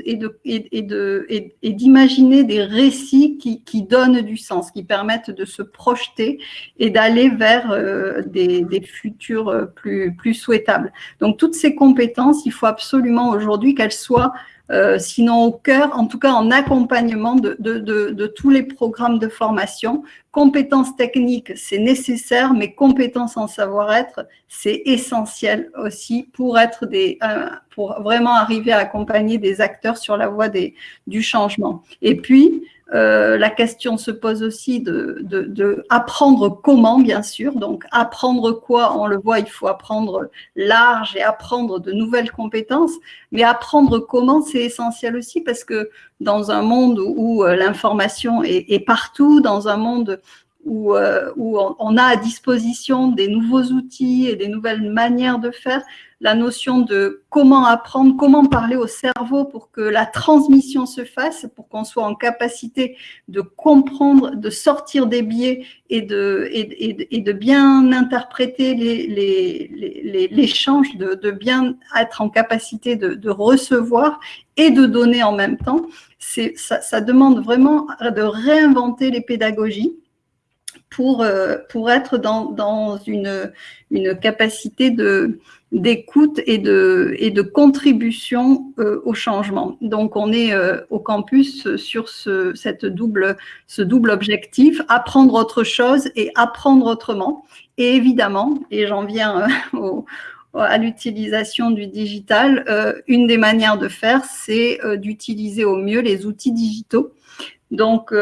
d'imaginer des récits qui, donnent du sens, qui permettent de se projeter et d'aller vers euh, des, des, futurs plus, plus souhaitables. Donc toutes ces compétences, il faut absolument aujourd'hui qu'elles soient euh, sinon au cœur, en tout cas en accompagnement de, tous les programmes de formation. Compétences techniques, c'est nécessaire, mais compétences en savoir-être, c'est essentiel aussi pour être des, euh, pour vraiment arriver à accompagner des acteurs sur la voie des, du changement. Et puis, euh, la question se pose aussi de, de, apprendre comment, bien sûr. Donc, apprendre quoi On le voit, il faut apprendre large et apprendre de nouvelles compétences. Mais apprendre comment, c'est essentiel aussi parce que dans un monde où, euh, l'information est, est, partout, dans un monde où, euh, où on, a à disposition des nouveaux outils et des nouvelles manières de faire, la notion de comment apprendre, comment parler au cerveau pour que la transmission se fasse, pour qu'on soit en capacité de comprendre, de sortir des biais et de, et, et, de bien interpréter l'échange, les, les, de, de, bien être en capacité de, de, recevoir et de donner en même temps. Ça, ça demande vraiment de réinventer les pédagogies pour, euh, pour être dans, dans une, une capacité de, d'écoute et de, et de contribution euh, au changement. Donc, on est euh, au campus sur ce, cette double, ce double objectif, apprendre autre chose et apprendre autrement. Et évidemment, et j'en viens au, à l'utilisation du digital, une des manières de faire, c'est d'utiliser au mieux les outils digitaux. Donc,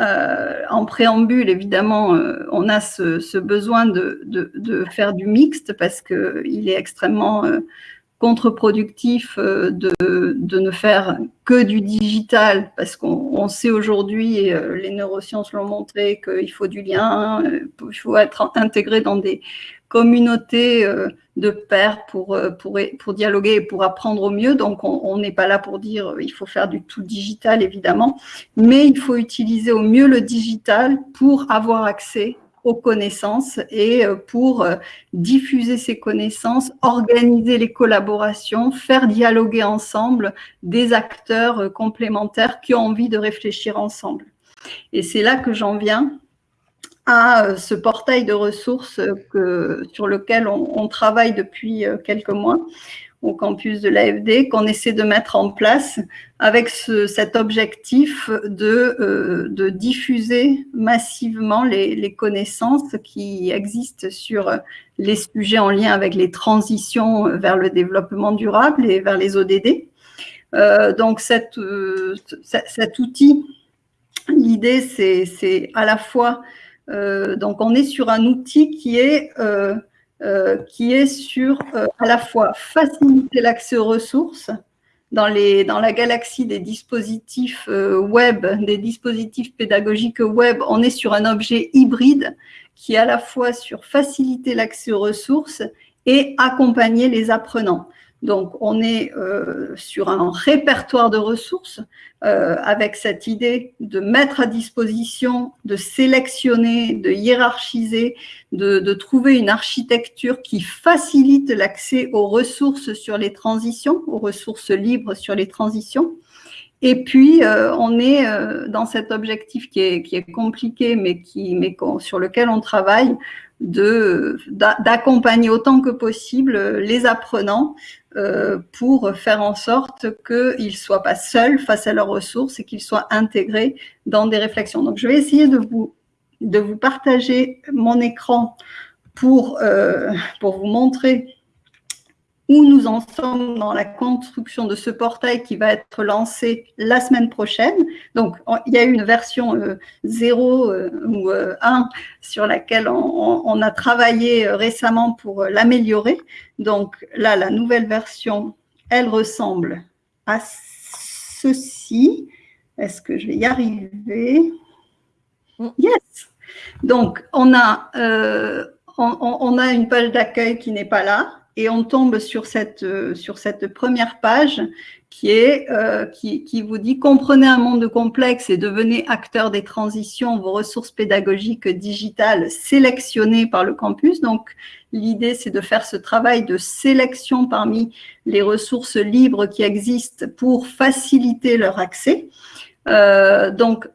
euh, en préambule, évidemment, euh, on a ce, besoin de, faire du mixte parce qu'il est extrêmement euh, contre-productif de, ne faire que du digital parce qu'on sait aujourd'hui, et les neurosciences l'ont montré, qu'il faut du lien, il faut être intégré dans des communautés de pairs pour, euh, pour, pour dialoguer et pour apprendre au mieux. Donc, on n'est pas là pour dire euh, il faut faire du tout digital, évidemment, mais il faut utiliser au mieux le digital pour avoir accès aux connaissances et euh, pour diffuser ces connaissances, organiser les collaborations, faire dialoguer ensemble des acteurs complémentaires qui ont envie de réfléchir ensemble. Et c'est là que j'en viens à euh, ce portail de ressources que, sur lequel on, travaille depuis euh, quelques mois au campus de l'AFD, qu'on essaie de mettre en place avec cet objectif de, euh, diffuser massivement les, connaissances qui existent sur les sujets en lien avec les transitions vers le développement durable et vers les ODD. Euh, donc cet outil, l'idée c'est à la fois euh, donc, on est sur un outil qui est, euh, euh, qui est sur à la fois faciliter l'accès aux ressources dans, les, dans la galaxie des dispositifs web, des dispositifs pédagogiques web, on est sur un objet hybride qui est à la fois sur faciliter l'accès aux ressources et accompagner les apprenants. Donc, on est euh, sur un répertoire de ressources euh, avec cette idée de mettre à disposition, de sélectionner, de hiérarchiser, de, trouver une architecture qui facilite l'accès aux ressources sur les transitions, aux ressources libres sur les transitions. Et puis, euh, on est dans cet objectif qui est, compliqué, mais sur lequel on travaille, d'accompagner autant que possible les apprenants euh, pour faire en sorte qu'ils ne soient pas seuls face à leurs ressources et qu'ils soient intégrés dans des réflexions. Donc, je vais essayer de vous, de vous partager mon écran pour, euh, pour vous montrer où nous en sommes dans la construction de ce portail qui va être lancé la semaine prochaine. Donc, il y a eu une version 0 euh, ou 1 sur laquelle on a travaillé récemment pour l'améliorer. Donc là, la nouvelle version, elle ressemble à ceci. Est-ce que je vais y arriver? Mm. Yes Donc, on a, euh, on, a une page d'accueil qui n'est pas là et on tombe sur cette, euh, sur cette première page qui, est, euh, qui, qui, vous dit « Comprenez un monde complexe et devenez acteur des transitions, vos ressources pédagogiques digitales sélectionnées par le campus ». Donc, l'idée, c'est de faire ce travail de sélection parmi les ressources libres qui existent pour faciliter leur accès. Euh, donc,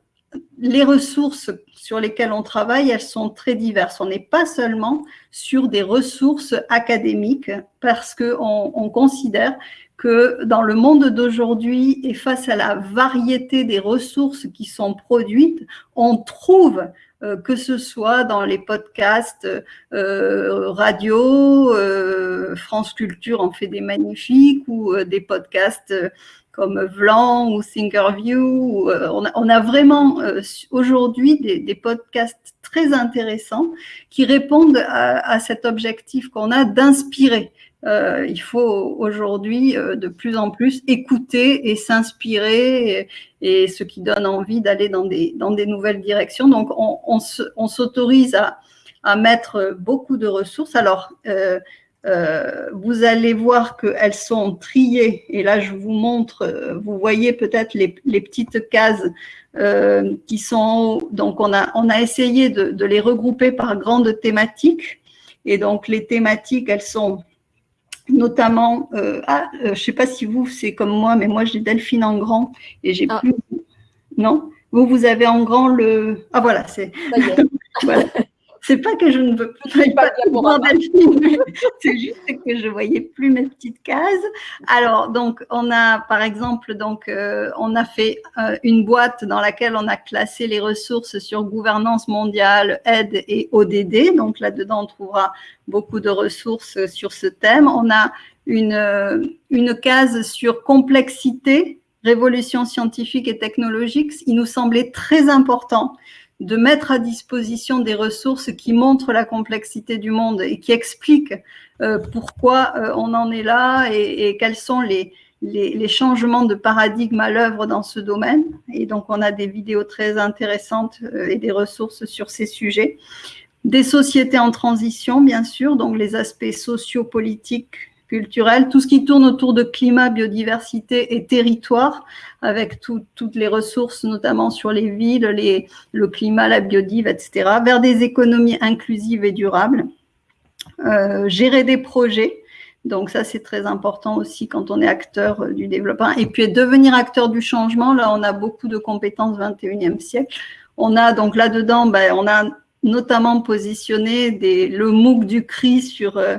les ressources sur lesquelles on travaille, elles sont très diverses. On n'est pas seulement sur des ressources académiques parce qu'on on considère que dans le monde d'aujourd'hui et face à la variété des ressources qui sont produites, on trouve euh, que ce soit dans les podcasts euh, radio, euh, France Culture en fait des magnifiques, ou des podcasts comme Vlan ou Thinkerview. On a, on, a, vraiment aujourd'hui des, podcasts très intéressants qui répondent à, cet objectif qu'on a d'inspirer. Euh, il faut aujourd'hui euh, de plus en plus écouter et s'inspirer et, ce qui donne envie d'aller dans des, nouvelles directions. Donc, on, s'autorise à, mettre beaucoup de ressources. Alors, euh, euh vous allez voir qu'elles sont triées. Et là, je vous montre, vous voyez peut-être les, les, petites cases euh, qui sont... Donc, on a, on a essayé de, de les regrouper par grandes thématiques. Et donc, les thématiques, elles sont notamment, euh, ah, euh, je ne sais pas si vous, c'est comme moi, mais moi j'ai Delphine en grand et j'ai ah. plus. Non? Vous, vous avez en grand le... Ah voilà, c'est... voilà. C'est pas que je ne veux pas, Delphine, c'est juste que je voyais plus mes petites cases. Alors, donc, on a, par exemple, donc, euh, on a fait euh, une boîte dans laquelle on a classé les ressources sur gouvernance mondiale, aide et ODD. Donc, là-dedans, on trouvera beaucoup de ressources sur ce thème. On a une, euh, une case sur complexité, révolution scientifique et technologique. Il nous semblait très important de mettre à disposition des ressources qui montrent la complexité du monde et qui expliquent euh, pourquoi euh, on en est là et, quels sont les, changements de paradigme à l'œuvre dans ce domaine. Et donc, on a des vidéos très intéressantes euh, et des ressources sur ces sujets. Des sociétés en transition, bien sûr, donc les aspects sociopolitiques tout ce qui tourne autour de climat, biodiversité et territoire, avec toutes les ressources, notamment sur les villes, les, le climat, la biodiversité, etc., vers des économies inclusives et durables. Euh, gérer des projets, donc ça c'est très important aussi quand on est acteur du développement. Et puis devenir acteur du changement, là on a beaucoup de compétences 21e siècle. On a donc là-dedans, ben, on a notamment positionné le MOOC du CRI sur euh,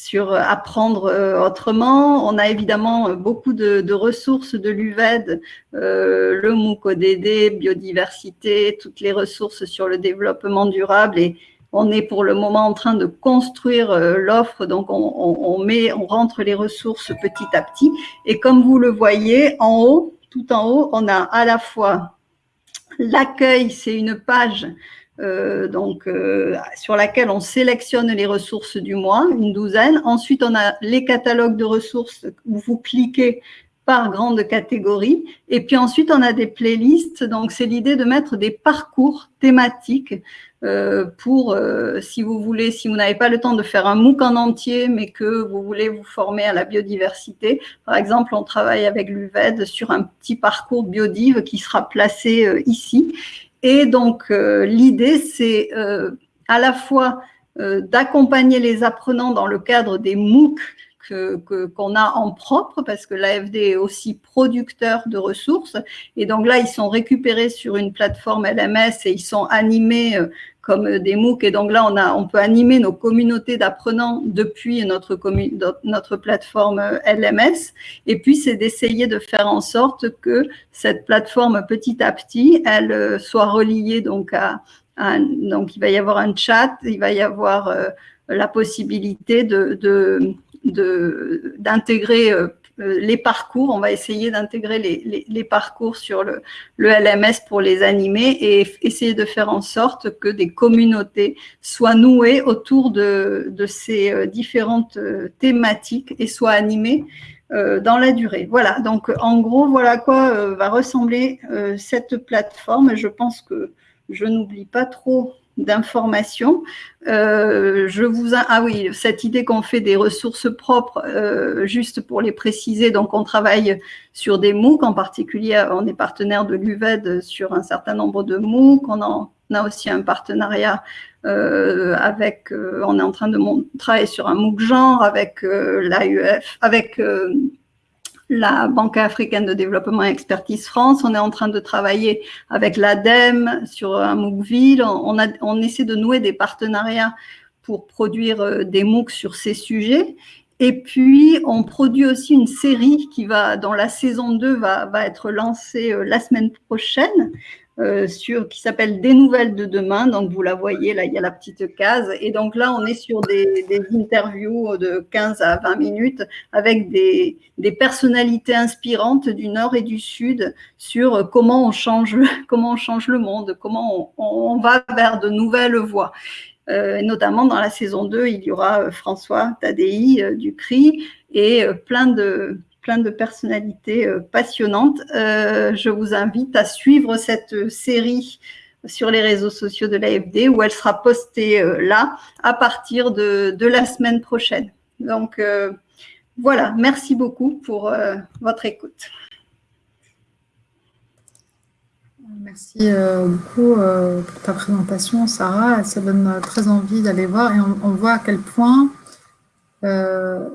sur euh, apprendre euh, autrement. On a évidemment euh, beaucoup de, ressources de l'UVED, le MOOC ODD, biodiversité, toutes les ressources sur le développement durable et on est pour le moment en train de construire l'offre, donc on, met, on rentre les ressources petit à petit. Et comme vous le voyez, en haut, tout en haut, on a à la fois l'accueil, c'est une page euh, donc, euh, sur laquelle on sélectionne les ressources du mois, une douzaine. Ensuite, on a les catalogues de ressources où vous cliquez par grande catégorie. Et puis ensuite, on a des playlists. Donc, c'est l'idée de mettre des parcours thématiques euh, pour, si vous voulez, si vous n'avez pas le temps de faire un MOOC en entier, mais que vous voulez vous former à la biodiversité. Par exemple, on travaille avec l'UVED sur un petit parcours biodive qui sera placé ici. Et donc, euh, l'idée, c'est euh, à la fois euh, d'accompagner les apprenants dans le cadre des MOOC qu'on a en propre, parce que l'AFD est aussi producteur de ressources. Et donc là, ils sont récupérés sur une plateforme LMS et ils sont animés comme des MOOC. Et donc là, on, a, on peut animer nos communautés d'apprenants depuis notre, notre plateforme LMS. Et puis, c'est d'essayer de faire en sorte que cette plateforme, petit à petit, elle euh, soit reliée donc à, donc il va y avoir un chat, il va y avoir euh, la possibilité de d'intégrer de, euh, euh, les parcours, on va essayer d'intégrer les, parcours sur le, LMS pour les animer et essayer de faire en sorte que des communautés soient nouées autour de, ces euh, différentes euh, thématiques et soient animées dans la durée. Voilà, donc en gros, voilà quoi va ressembler cette plateforme. Je pense que je n'oublie pas trop d'informations. Euh, je vous ah oui, cette idée qu'on fait des ressources propres, euh, juste pour les préciser, donc on travaille sur des MOOC, en particulier on est partenaire de l'UVED sur un certain nombre de MOOC, on, en, a aussi un partenariat euh, avec, on est en train de travailler sur un MOOC genre avec l'AUF, avec la Banque africaine de développement et expertise France. On est en train de travailler avec l'ADEME sur un MOOCville. On, on essaie de nouer des partenariats pour produire euh, des MOOC sur ces sujets. Et puis, on produit aussi une série qui va, dans la saison 2, va, va être lancée euh, la semaine prochaine, euh, sur, qui s'appelle Des nouvelles de demain. Donc, vous la voyez, là, il y a la petite case. Et donc là, on est sur des, interviews de 15 à 20 minutes avec des, personnalités inspirantes du Nord et du Sud sur comment on change, le monde, comment on, va vers de nouvelles voies. Euh, notamment dans la saison 2, il y aura euh, François Tadei du CRI et plein de, plein de personnalités euh, passionnantes. Euh, je vous invite à suivre cette série sur les réseaux sociaux de l'AFD où elle sera postée euh, là à partir de, la semaine prochaine. Donc voilà, merci beaucoup pour votre écoute. Merci beaucoup pour ta présentation, Sarah. Ça donne très envie d'aller voir et on, voit à quel point euh,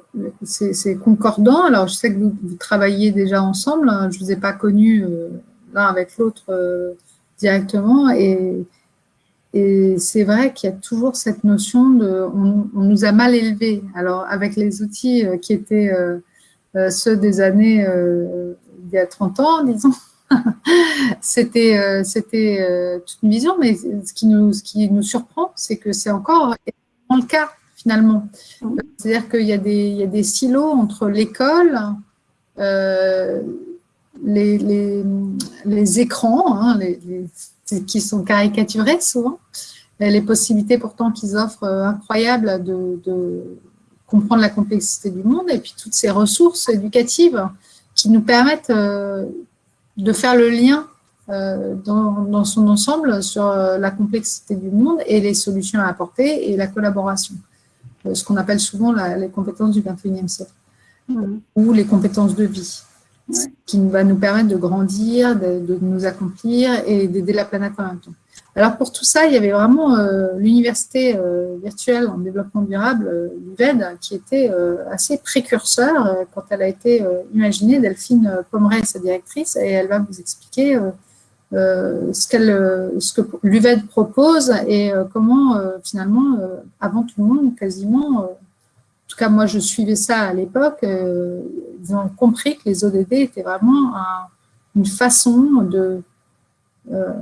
c'est concordant. Alors, je sais que vous, travaillez déjà ensemble. Hein. Je ne vous ai pas connu euh, l'un avec l'autre euh, directement. Et, et c'est vrai qu'il y a toujours cette notion de on, nous a mal élevés. Alors, avec les outils qui étaient ceux des années il y a 30 ans, disons, c'était c'était toute une vision, mais ce qui nous, ce qui nous surprend, c'est que c'est encore le cas finalement. C'est-à-dire qu'il y, a des, il y a des silos entre l'école, euh, les, les, les, écrans, hein, les, qui sont caricaturés souvent, les possibilités pourtant qu'ils offrent euh, incroyables de, de, comprendre la complexité du monde, et puis toutes ces ressources éducatives qui nous permettent euh, de faire le lien dans, dans, son ensemble sur la complexité du monde et les solutions à apporter et la collaboration. Ce qu'on appelle souvent les compétences du 21e siècle. Ou les compétences de vie, ce qui va nous permettre de grandir, de, nous accomplir et d'aider la planète en même temps. Alors pour tout ça, il y avait vraiment euh, l'université euh, virtuelle en développement durable, euh, l'UVED, qui était assez précurseur quand elle a été imaginée. Delphine Pomeray sa directrice et elle va vous expliquer ce, qu'elle, ce que l'UVED propose et comment finalement, avant tout le monde, quasiment, en tout cas, moi, je suivais ça à l'époque. Euh, ils ont compris que les ODD étaient vraiment une façon de, euh,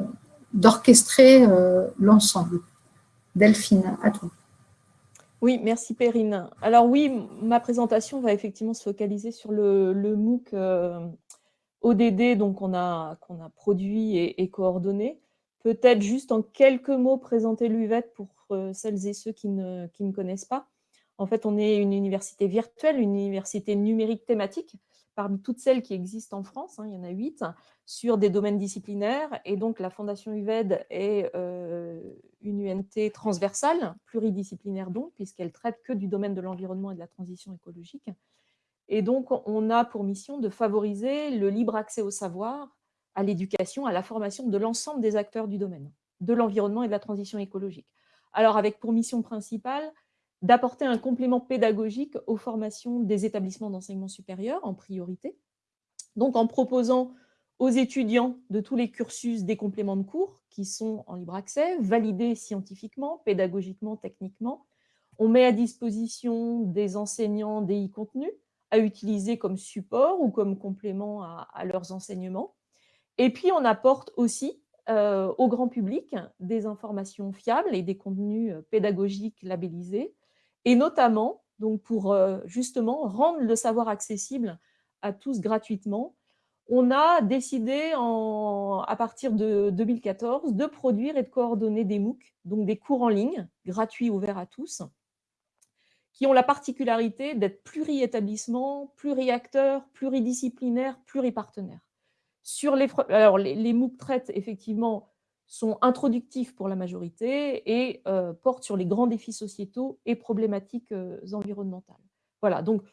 d'orchestrer euh, l'ensemble. Delphine, à toi. Oui, merci Perrine. Alors oui, ma présentation va effectivement se focaliser sur le, MOOC ODD donc qu'on a, a produit et, coordonné. Peut-être juste en quelques mots présenter l'UVET pour celles et ceux qui ne, qui ne connaissent pas. En fait, on est une université virtuelle, une université numérique thématique, parmi toutes celles qui existent en France, hein, il y en a huit, sur des domaines disciplinaires. Et donc, la Fondation UVED est euh, une UNT transversale, pluridisciplinaire donc, puisqu'elle traite que du domaine de l'environnement et de la transition écologique. Et donc, on a pour mission de favoriser le libre accès au savoir, à l'éducation, à la formation de l'ensemble des acteurs du domaine, de l'environnement et de la transition écologique. Alors, avec pour mission principale d'apporter un complément pédagogique aux formations des établissements d'enseignement supérieur en priorité. Donc en proposant aux étudiants de tous les cursus des compléments de cours qui sont en libre accès, validés scientifiquement, pédagogiquement, techniquement. On met à disposition des enseignants des e-contenus à utiliser comme support ou comme complément à, leurs enseignements. Et puis on apporte aussi euh, au grand public des informations fiables et des contenus pédagogiques labellisés et notamment donc pour euh, justement rendre le savoir accessible à tous gratuitement. On a décidé à partir de 2014 de produire et de coordonner des MOOC, donc des cours en ligne, gratuits, ouverts à tous, qui ont la particularité d'être pluri-établissements, pluri-acteurs, pluridisciplinaires, pluripartenaires. Sur les, alors les, MOOC traitent effectivement sont introductifs pour la majorité et euh, portent sur les grands défis sociétaux et problématiques euh, environnementales. Voilà, donc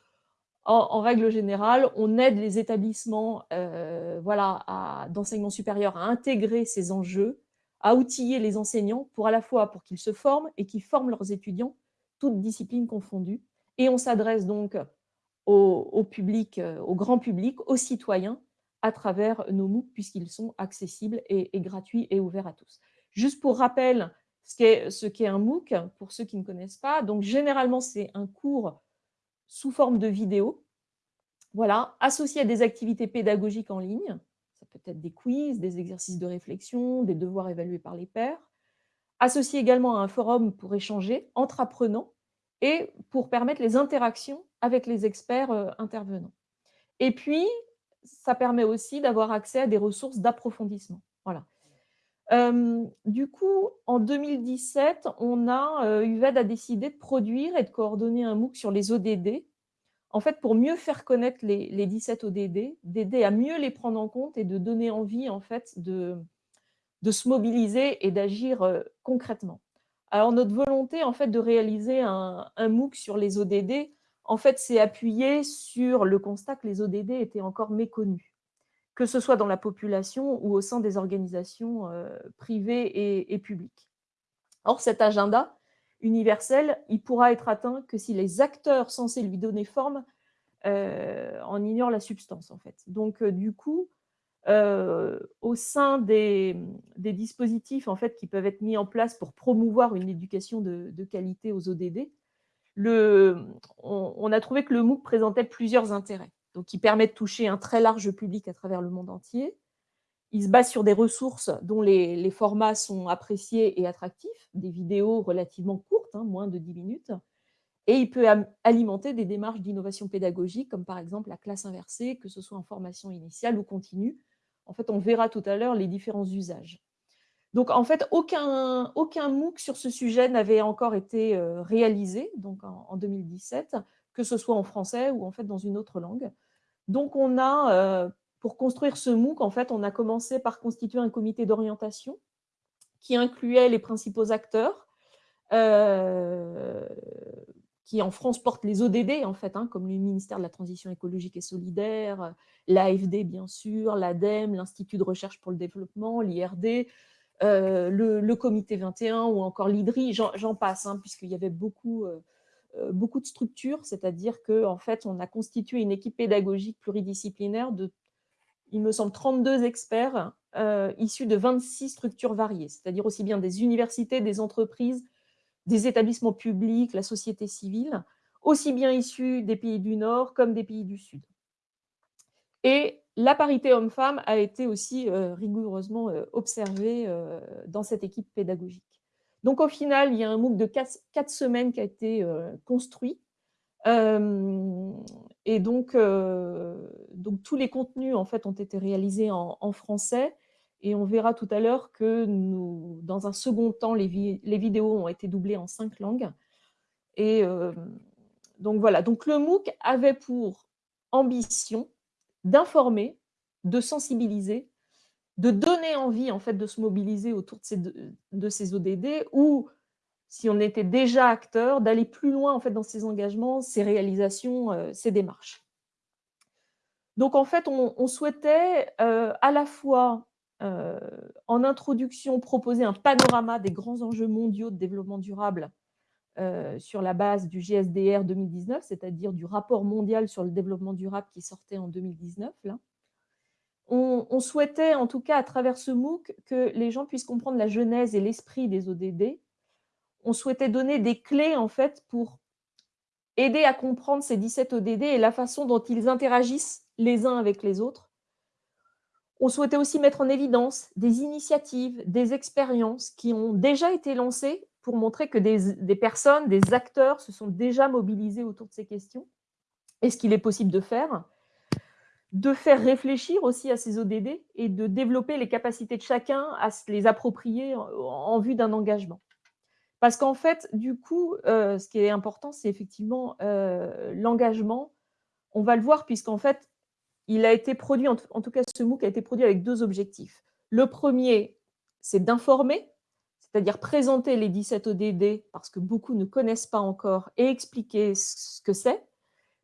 en, règle générale, on aide les établissements euh, voilà, d'enseignement supérieur à intégrer ces enjeux, à outiller les enseignants pour à la fois pour qu'ils se forment et qu'ils forment leurs étudiants, toutes disciplines confondues. Et on s'adresse donc au, public, au grand public, aux citoyens, à travers nos MOOC puisqu'ils sont accessibles et, gratuits et ouverts à tous. Juste pour rappel, ce qu'est un MOOC, pour ceux qui ne connaissent pas, donc généralement c'est un cours sous forme de vidéo, voilà, associé à des activités pédagogiques en ligne, ça peut être des quiz, des exercices de réflexion, des devoirs évalués par les pairs, associé également à un forum pour échanger entre apprenants et pour permettre les interactions avec les experts euh, intervenants. Et puis, ça permet aussi d'avoir accès à des ressources d'approfondissement. Voilà. Euh, du coup, en 2017, on a, euh, UVED a décidé de produire et de coordonner un MOOC sur les ODD, en fait, pour mieux faire connaître les, 17 ODD, d'aider à mieux les prendre en compte et de donner envie, en fait, de, de se mobiliser et d'agir euh, concrètement. Alors, notre volonté, en fait, de réaliser un, MOOC sur les ODD, en fait, c'est appuyé sur le constat que les ODD étaient encore méconnus, que ce soit dans la population ou au sein des organisations euh, privées et, publiques. Or, cet agenda universel, il pourra être atteint que si les acteurs censés lui donner forme euh, en ignorent la substance, en fait. Donc, du coup, au sein des, dispositifs en fait, qui peuvent être mis en place pour promouvoir une éducation de, qualité aux ODD, le, on, a trouvé que le MOOC présentait plusieurs intérêts. Donc, il permet de toucher un très large public à travers le monde entier. Il se base sur des ressources dont les, formats sont appréciés et attractifs, des vidéos relativement courtes, hein, moins de 10 minutes, et il peut alimenter des démarches d'innovation pédagogique, comme par exemple la classe inversée, que ce soit en formation initiale ou continue. En fait, on verra tout à l'heure les différents usages. Donc, en fait, aucun, aucun MOOC sur ce sujet n'avait encore été euh, réalisé donc en, 2017, que ce soit en français ou en fait dans une autre langue. Donc, on a, euh, pour construire ce MOOC, en fait, on a commencé par constituer un comité d'orientation qui incluait les principaux acteurs, euh, qui en France portent les ODD, en fait, hein, comme le ministère de la Transition écologique et solidaire, l'AFD, bien sûr, l'ADEME, l'Institut de recherche pour le développement, l'IRD, euh, le, comité 21 ou encore l'IDRI, j'en passe, hein, puisqu'il y avait beaucoup, euh, euh, beaucoup de structures, c'est-à-dire qu'en en fait, on a constitué une équipe pédagogique pluridisciplinaire de, il me semble, 32 experts issus de 26 structures variées, c'est-à-dire aussi bien des universités, des entreprises, des établissements publics, la société civile, aussi bien issus des pays du Nord comme des pays du Sud. Et la parité homme-femme a été aussi euh, rigoureusement euh, observée euh, dans cette équipe pédagogique. Donc au final, il y a un MOOC de quatre, semaines qui a été construit. et donc, donc, tous les contenus en fait, ont été réalisés en, français. Et on verra tout à l'heure que nous, dans un second temps, les, vidéos ont été doublées en cinq langues. Et donc voilà, donc le MOOC avait pour ambition d'informer, de sensibiliser, de donner envie en fait de se mobiliser autour de ces, de, ces ODD ou si on était déjà acteur, d'aller plus loin en fait dans ces engagements, ces réalisations, euh, ces démarches. Donc en fait, on, souhaitait euh, à la fois euh, en introduction proposer un panorama des grands enjeux mondiaux de développement durable euh, sur la base du GSDR 2019, c'est-à-dire du rapport mondial sur le développement durable qui sortait en 2019. Là. On, souhaitait, en tout cas à travers ce MOOC, que les gens puissent comprendre la genèse et l'esprit des ODD. On souhaitait donner des clés en fait pour aider à comprendre ces 17 ODD et la façon dont ils interagissent les uns avec les autres. On souhaitait aussi mettre en évidence des initiatives, des expériences qui ont déjà été lancées pour montrer que des, personnes, des acteurs se sont déjà mobilisés autour de ces questions et ce qu'il est possible de faire, de faire réfléchir aussi à ces ODD et de développer les capacités de chacun à se les approprier en, vue d'un engagement. Parce qu'en fait, du coup, euh, ce qui est important, c'est effectivement euh, l'engagement. On va le voir puisqu'en fait, il a été produit, en tout cas ce MOOC a été produit avec deux objectifs. Le premier, c'est d'informer c'est-à-dire présenter les 17 ODD parce que beaucoup ne connaissent pas encore et expliquer ce que c'est,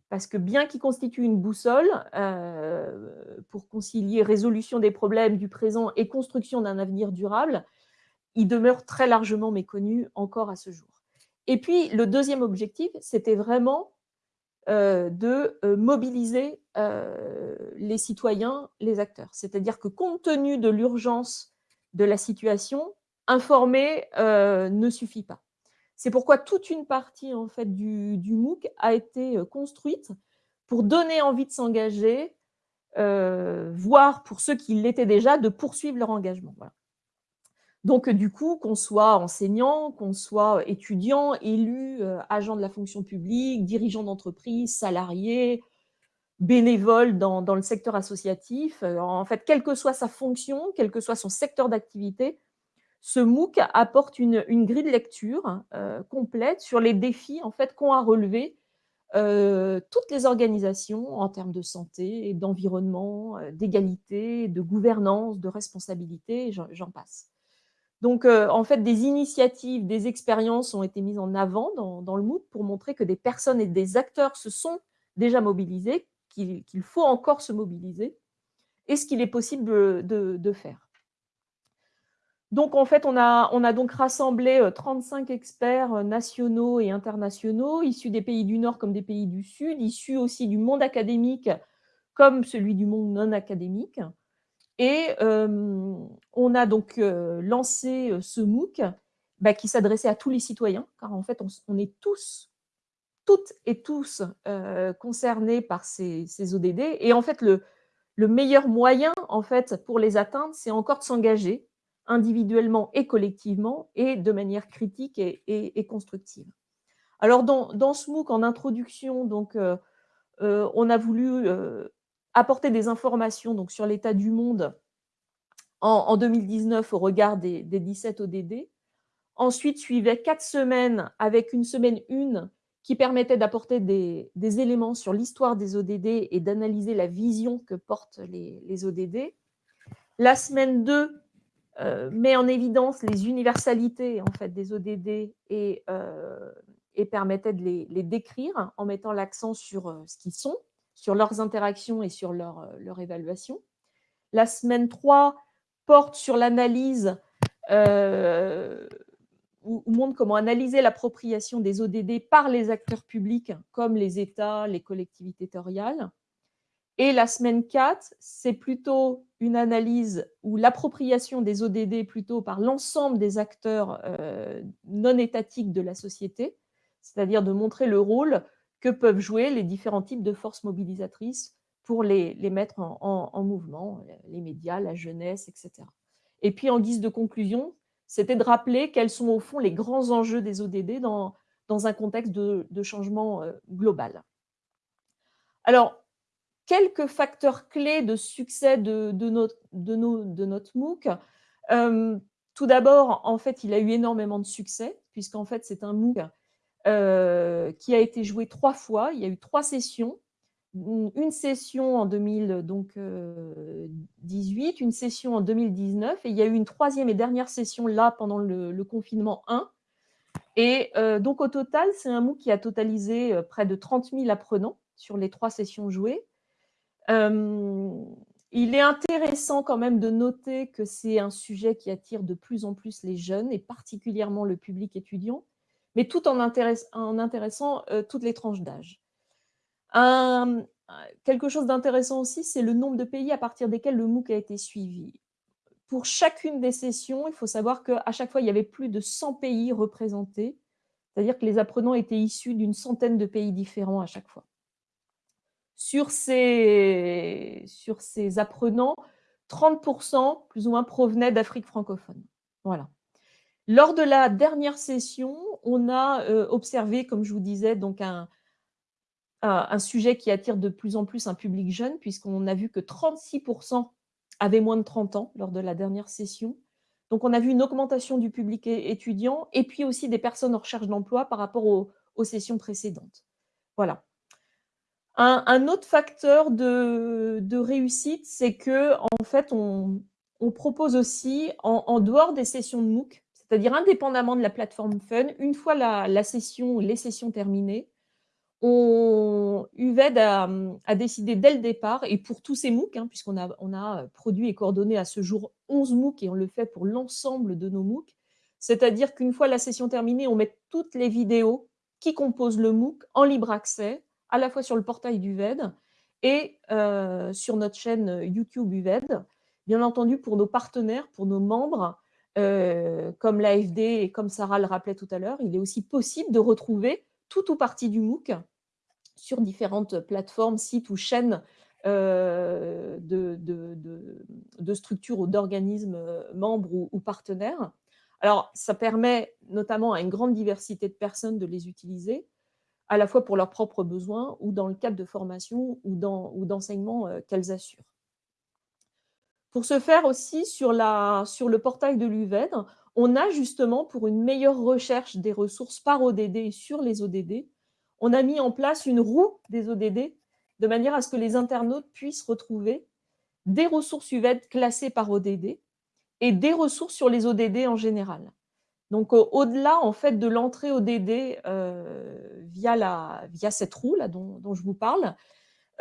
parce que bien qu'il constitue une boussole euh, pour concilier résolution des problèmes du présent et construction d'un avenir durable, il demeure très largement méconnu encore à ce jour. Et puis, le deuxième objectif, c'était vraiment de euh, mobiliser les citoyens, les acteurs. C'est-à-dire que compte tenu de l'urgence de la situation, informer euh, ne suffit pas. C'est pourquoi toute une partie en fait, du, MOOC a été euh, construite pour donner envie de s'engager, euh, voire pour ceux qui l'étaient déjà, de poursuivre leur engagement. Donc, du coup, qu'on soit enseignant, qu'on soit étudiant, élu, agent de la fonction publique, dirigeant d'entreprise, salarié, bénévole dans, le secteur associatif, en fait, quelle que soit sa fonction, quel que soit son secteur d'activité, ce MOOC apporte une, grille de lecture euh, complète sur les défis en fait, qu'ont à relever euh, toutes les organisations en termes de santé, d'environnement, euh, d'égalité, de gouvernance, de responsabilité, j'en passe. Donc, en fait, des initiatives, des expériences ont été mises en avant dans, le MOOC pour montrer que des personnes et des acteurs se sont déjà mobilisés, qu'il faut encore se mobiliser, et ce qu'il est possible de faire. Donc, en fait, on a, on a donc rassemblé 35 euh, experts euh, nationaux et internationaux, issus des pays du Nord comme des pays du Sud, issus aussi du monde académique comme celui du monde non académique. Et on a donc lancé ce MOOC bah, qui s'adressait à tous les citoyens, car en fait, on, est tous, toutes et tous concernés par ces, ODD. Et en fait, le, le meilleur moyen en fait, pour les atteindre, c'est encore de s'engager individuellement et collectivement et de manière critique et, constructive. Alors, dans, dans, ce MOOC, en introduction, donc, on a voulu apporter des informations donc, sur l'état du monde en, 2019 au regard des, 17 ODD. Ensuite, suivait quatre semaines avec une semaine une qui permettait d'apporter des, éléments sur l'histoire des ODD et d'analyser la vision que portent les, ODD. La semaine 2 euh, met en évidence les universalités en fait, des ODD et, euh, et permettait de les, les, décrire en mettant l'accent sur euh, ce qu'ils sont, sur leurs interactions et sur leur, euh, évaluation. La semaine 3 porte sur l'analyse euh, ou, montre comment analyser l'appropriation des ODD par les acteurs publics comme les États, les collectivités territoriales. Et la semaine 4, c'est plutôt une analyse ou l'appropriation des ODD plutôt par l'ensemble des acteurs euh, non étatiques de la société, c'est-à-dire de montrer le rôle que peuvent jouer les différents types de forces mobilisatrices pour les, mettre en, mouvement, les médias, la jeunesse, etc. Et puis, en guise de conclusion, c'était de rappeler quels sont au fond les grands enjeux des ODD dans, dans un contexte de, changement euh, global. Alors, quelques facteurs clés de succès de, notre, de, de notre MOOC. Euh, tout d'abord, en fait, il a eu énormément de succès, puisqu'en fait, c'est un MOOC euh, qui a été joué trois fois. Il y a eu trois sessions. Une session en 2018, euh, une session en 2019, et il y a eu une troisième et dernière session là pendant le, confinement 1. Et euh, donc au total, c'est un MOOC qui a totalisé près de 30 000 apprenants sur les trois sessions jouées. il est intéressant quand même de noter que c'est un sujet qui attire de plus en plus les jeunes et particulièrement le public étudiant mais tout en, intéressant euh, toutes les tranches d'âge. quelque chose d'intéressant aussi, c'est le nombre de pays à partir desquels le MOOC a été suivi. Pour chacune des sessions, il faut savoir qu'à chaque fois, il y avait plus de 100 pays représentés, c'est-à-dire que les apprenants étaient issus d'une centaine de pays différents à chaque fois. Sur ces, sur ces apprenants, 30% plus ou moins provenaient d'Afrique francophone. Voilà. Lors de la dernière session, on a euh, observé, comme je vous disais, donc un, sujet qui attire de plus en plus un public jeune, puisqu'on a vu que 36% avaient moins de 30 ans lors de la dernière session. Donc, on a vu une augmentation du public étudiant et puis aussi des personnes en recherche d'emploi par rapport aux, sessions précédentes. Voilà. Un, autre facteur de, réussite, c'est que en fait, on, propose aussi, en, dehors des sessions de MOOC, c'est-à-dire indépendamment de la plateforme Fun, une fois la, session, les sessions terminées, on, UVED a, décidé dès le départ, et pour tous ces MOOC, hein, puisqu'on a, on a produit et coordonné à ce jour 11 MOOC, et on le fait pour l'ensemble de nos MOOC, c'est-à-dire qu'une fois la session terminée, on met toutes les vidéos qui composent le MOOC en libre accès, à la fois sur le portail d'UVED et euh, sur notre chaîne YouTube UVED. Bien entendu, pour nos partenaires, pour nos membres, euh, comme l'AFD et comme Sarah le rappelait tout à l'heure, il est aussi possible de retrouver tout ou partie du MOOC sur différentes plateformes, sites ou chaînes euh, de, structures ou d'organismes euh, membres ou, partenaires. Alors, ça permet notamment à une grande diversité de personnes de les utiliser, à la fois pour leurs propres besoins ou dans le cadre de formation ou d'enseignement qu'elles assurent. Pour ce faire aussi, sur, le portail de l'UVED, on a justement, pour une meilleure recherche des ressources par ODD sur les ODD, on a mis en place une roue des ODD de manière à ce que les internautes puissent retrouver des ressources UVED classées par ODD et des ressources sur les ODD en général. Donc, au-delà en fait de l'entrée ODD euh, via, cette roue dont je vous parle,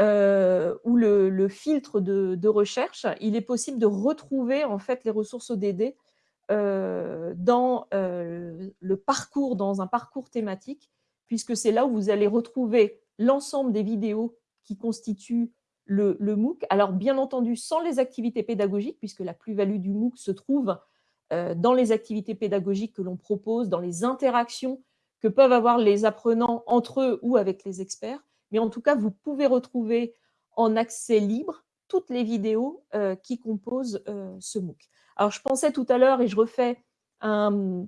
euh, ou le, filtre de, recherche, il est possible de retrouver en fait les ressources ODD euh, dans euh, le parcours, dans un parcours thématique, puisque c'est là où vous allez retrouver l'ensemble des vidéos qui constituent le, MOOC. Alors, bien entendu, sans les activités pédagogiques, puisque la plus-value du MOOC se trouve dans les activités pédagogiques que l'on propose, dans les interactions que peuvent avoir les apprenants entre eux ou avec les experts. Mais en tout cas, vous pouvez retrouver en accès libre toutes les vidéos euh, qui composent euh, ce MOOC. Alors, je pensais tout à l'heure, et je refais un...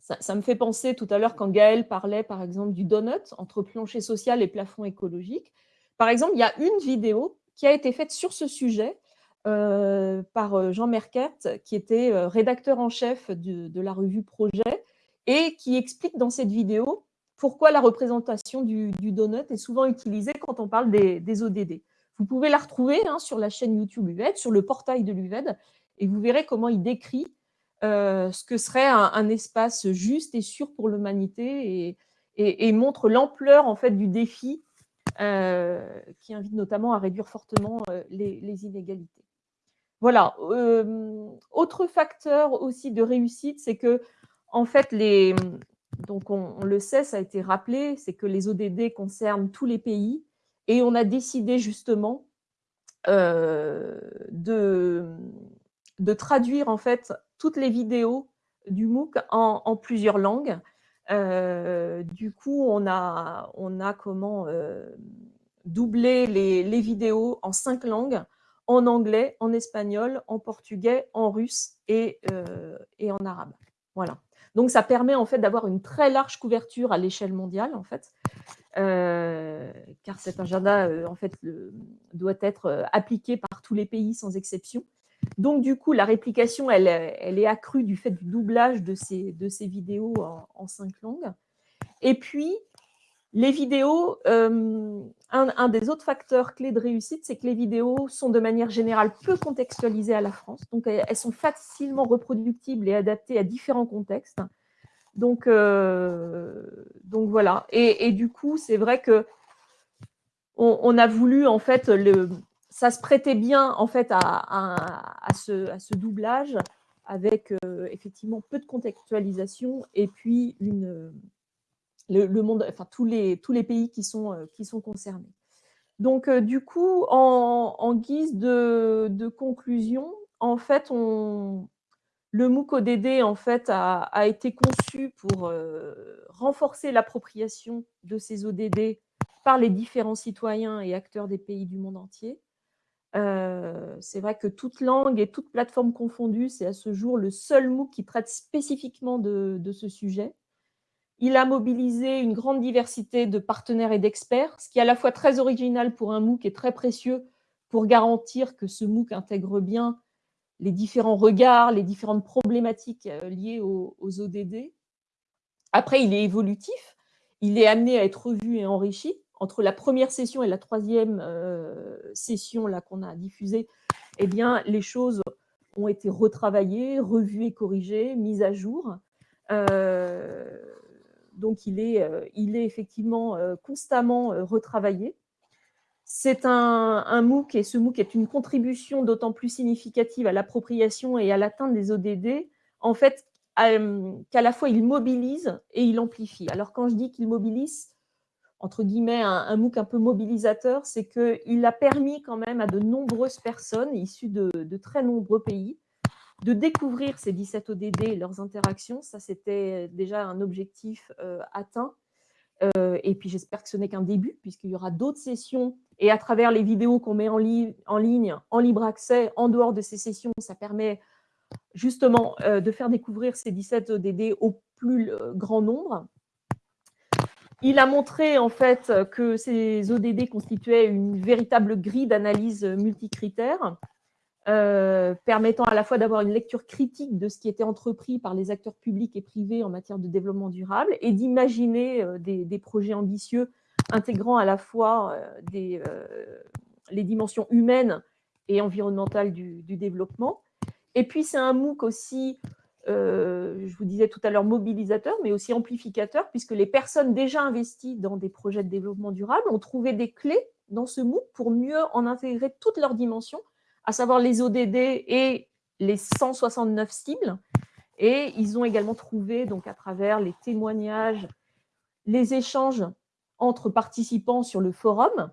Ça, me fait penser tout à l'heure quand Gaël parlait, par exemple, du donut entre plancher social et plafond écologique. Par exemple, il y a une vidéo qui a été faite sur ce sujet euh, par Jean Merkert, qui était rédacteur en chef de, la revue Projet, et qui explique dans cette vidéo pourquoi la représentation du, donut est souvent utilisée quand on parle des ODD. Vous pouvez la retrouver hein, sur la chaîne YouTube UVED, sur le portail de l'UVED, et vous verrez comment il décrit euh, ce que serait un, espace juste et sûr pour l'humanité et, montre l'ampleur en fait du défi euh, qui invite notamment à réduire fortement euh, les, inégalités. Voilà. autre facteur aussi de réussite, c'est que en fait les donc on, le sait, ça a été rappelé, c'est que les ODD concernent tous les pays et on a décidé justement euh, de, traduire en fait toutes les vidéos du MOOC en, plusieurs langues. Euh, du coup, on a, comment euh, doubler les, vidéos en cinq langues, en anglais, en espagnol, en portugais, en russe et en arabe. Voilà. Donc, ça permet en fait d'avoir une très large couverture à l'échelle mondiale, en fait, euh, car cet agenda, euh, en fait, doit être euh, appliqué par tous les pays sans exception. Donc, du coup, la réplication, elle, est accrue du fait du doublage de ces, de ces vidéos en, cinq langues. Et puis, les vidéos, un, un, des autres facteurs clés de réussite, c'est que les vidéos sont de manière générale peu contextualisées à la France. Donc, elles sont facilement reproductibles et adaptées à différents contextes. Donc, euh, donc voilà. Et, du coup, c'est vrai que on, a voulu, en fait, ça se prêtait bien, en fait, à, à, ce, à ce, doublage avec euh, effectivement peu de contextualisation et puis une, le, monde, enfin, tous les, tous les pays qui sont, euh, qui sont concernés. Donc, du coup, en, guise de, conclusion, en fait, le MOOC ODD en fait, a, été conçu pour euh, renforcer l'appropriation de ces ODD par les différents citoyens et acteurs des pays du monde entier. Euh, c'est vrai que toute langue et toute plateforme confondue, c'est à ce jour le seul MOOC qui traite spécifiquement de, ce sujet. Il a mobilisé une grande diversité de partenaires et d'experts, ce qui est à la fois très original pour un MOOC et très précieux pour garantir que ce MOOC intègre bien les différents regards, les différentes problématiques euh, liées aux, ODD. Après, il est évolutif, il est amené à être revu et enrichi. Entre la première session et la troisième euh, session qu'on a diffusée, eh bien, les choses ont été retravaillées, revues et corrigées, mises à jour. Euh, donc, il est, est effectivement constamment retravaillé. C'est un, MOOC et ce MOOC est une contribution d'autant plus significative à l'appropriation et à l'atteinte des ODD, en fait, euh, qu'à la fois il mobilise et il amplifie. Alors quand je dis qu'il mobilise, entre guillemets, un, MOOC un peu mobilisateur, c'est qu'il a permis quand même à de nombreuses personnes issues de, très nombreux pays de découvrir ces 17 ODD et leurs interactions. Ça, c'était déjà un objectif euh, atteint. Euh, et puis j'espère que ce n'est qu'un début, puisqu'il y aura d'autres sessions. Et à travers les vidéos qu'on met en, ligne, en libre accès, en dehors de ces sessions, ça permet justement euh, de faire découvrir ces 17 ODD au plus euh, grand nombre. Il a montré en fait que ces ODD constituaient une véritable grille d'analyse multicritère euh, permettant à la fois d'avoir une lecture critique de ce qui était entrepris par les acteurs publics et privés en matière de développement durable et d'imaginer euh, des, projets ambitieux intégrant à la fois euh, les dimensions humaines et environnementales du, développement. Et puis, c'est un MOOC aussi, je vous disais tout à l'heure, mobilisateur, mais aussi amplificateur, puisque les personnes déjà investies dans des projets de développement durable ont trouvé des clés dans ce MOOC pour mieux en intégrer toutes leurs dimensions à savoir les ODD et les 169 cibles. Et ils ont également trouvé, donc à travers les témoignages, les échanges entre participants sur le forum,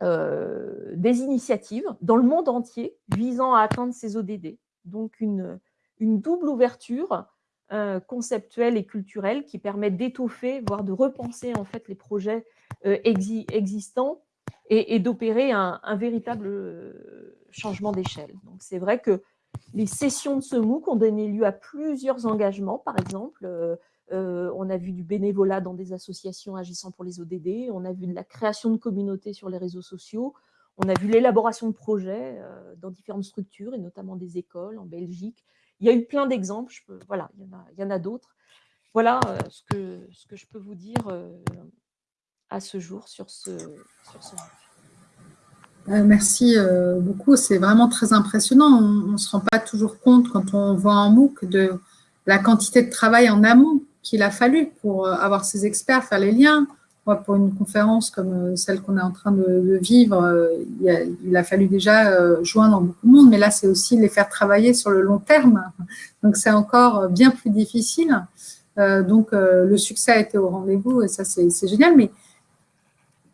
des initiatives dans le monde entier visant à atteindre ces ODD. Donc, une, une double ouverture conceptuelle et culturelle qui permet d'étoffer, voire de repenser en fait les projets existants et, d'opérer un, véritable changement d'échelle. Donc, c'est vrai que les sessions de ce MOOC ont donné lieu à plusieurs engagements, par exemple. Euh, euh, on a vu du bénévolat dans des associations agissant pour les ODD, on a vu de la création de communautés sur les réseaux sociaux, on a vu l'élaboration de projets euh, dans différentes structures, et notamment des écoles en Belgique. Il y a eu plein d'exemples, voilà, il y en a, d'autres. Voilà ce que je peux vous dire à ce jour sur ce, sur euh, merci euh, beaucoup, c'est vraiment très impressionnant. On ne se rend pas toujours compte quand on voit un MOOC de la quantité de travail en amont qu'il a fallu pour euh, avoir ces experts, faire les liens. Moi, pour une conférence comme celle qu'on est en train de, vivre, il a, fallu déjà joindre beaucoup de monde, mais là, c'est aussi les faire travailler sur le long terme. Donc, c'est encore bien plus difficile. donc, le succès a été au rendez-vous et ça, c'est génial. Mais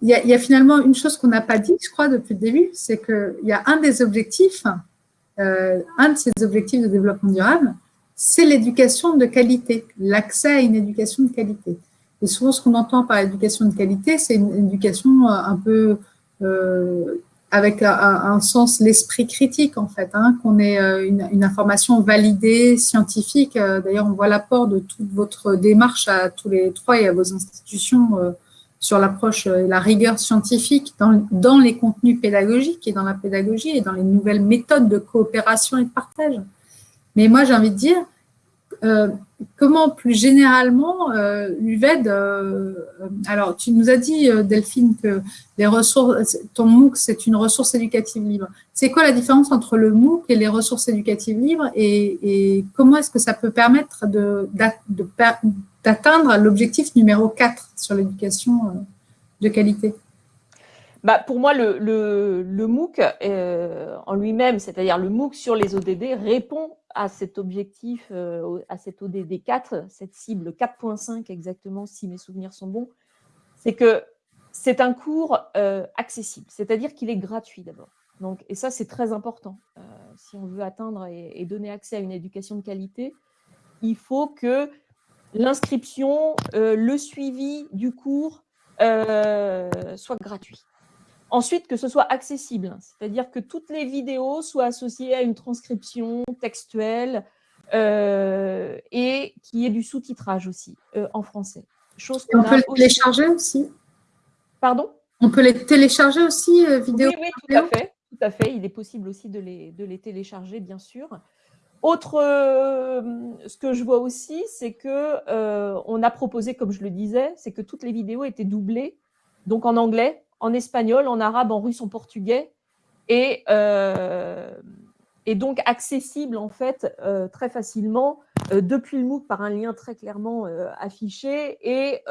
il y, a, finalement une chose qu'on n'a pas dit, je crois, depuis le début, c'est qu'il y a un des objectifs, euh, un de ces objectifs de développement durable, c'est l'éducation de qualité, l'accès à une éducation de qualité. Et souvent, ce qu'on entend par éducation de qualité, c'est une éducation euh, un peu euh, avec un, sens, l'esprit critique, en fait, hein, qu'on ait une, information validée, scientifique. D'ailleurs, on voit l'apport de toute votre démarche à tous les trois et à vos institutions sur l'approche et la rigueur scientifique dans, dans, les contenus pédagogiques et dans la pédagogie et dans les nouvelles méthodes de coopération et de partage. Mais moi, j'ai envie de dire, euh, comment plus généralement euh, l'UVED, euh, alors tu nous as dit Delphine que les ressources, ton MOOC c'est une ressource éducative libre. C'est quoi la différence entre le MOOC et les ressources éducatives libres et, comment est-ce que ça peut permettre d'atteindre l'objectif numéro 4 sur l'éducation de qualité? Bah, pour moi, le, MOOC en lui-même, c'est-à-dire le MOOC sur les ODD, répond à cet objectif, euh, à cet ODD 4, cette cible 4.5 exactement, si mes souvenirs sont bons, c'est que c'est un cours euh, accessible, c'est-à-dire qu'il est gratuit d'abord. Donc, et ça, c'est très important. Euh, si on veut atteindre et, donner accès à une éducation de qualité, il faut que l'inscription, le suivi du cours soit gratuit. Ensuite, que ce soit accessible, c'est-à-dire que toutes les vidéos soient associées à une transcription textuelle euh, et qu'il y ait du sous-titrage aussi euh, en français. Chose on peut les télécharger aussi Pardon? On peut les télécharger aussi, euh, vidéo Oui, oui tout, à fait, tout à fait. Il est possible aussi de les, de les télécharger, bien sûr. Autre, ce que je vois aussi, c'est que on a proposé, comme je le disais, c'est que toutes les vidéos étaient doublées, donc en anglais, en espagnol, en arabe, en russe, en portugais, et, euh, donc accessible en fait euh, très facilement euh, depuis le MOOC par un lien très clairement affiché et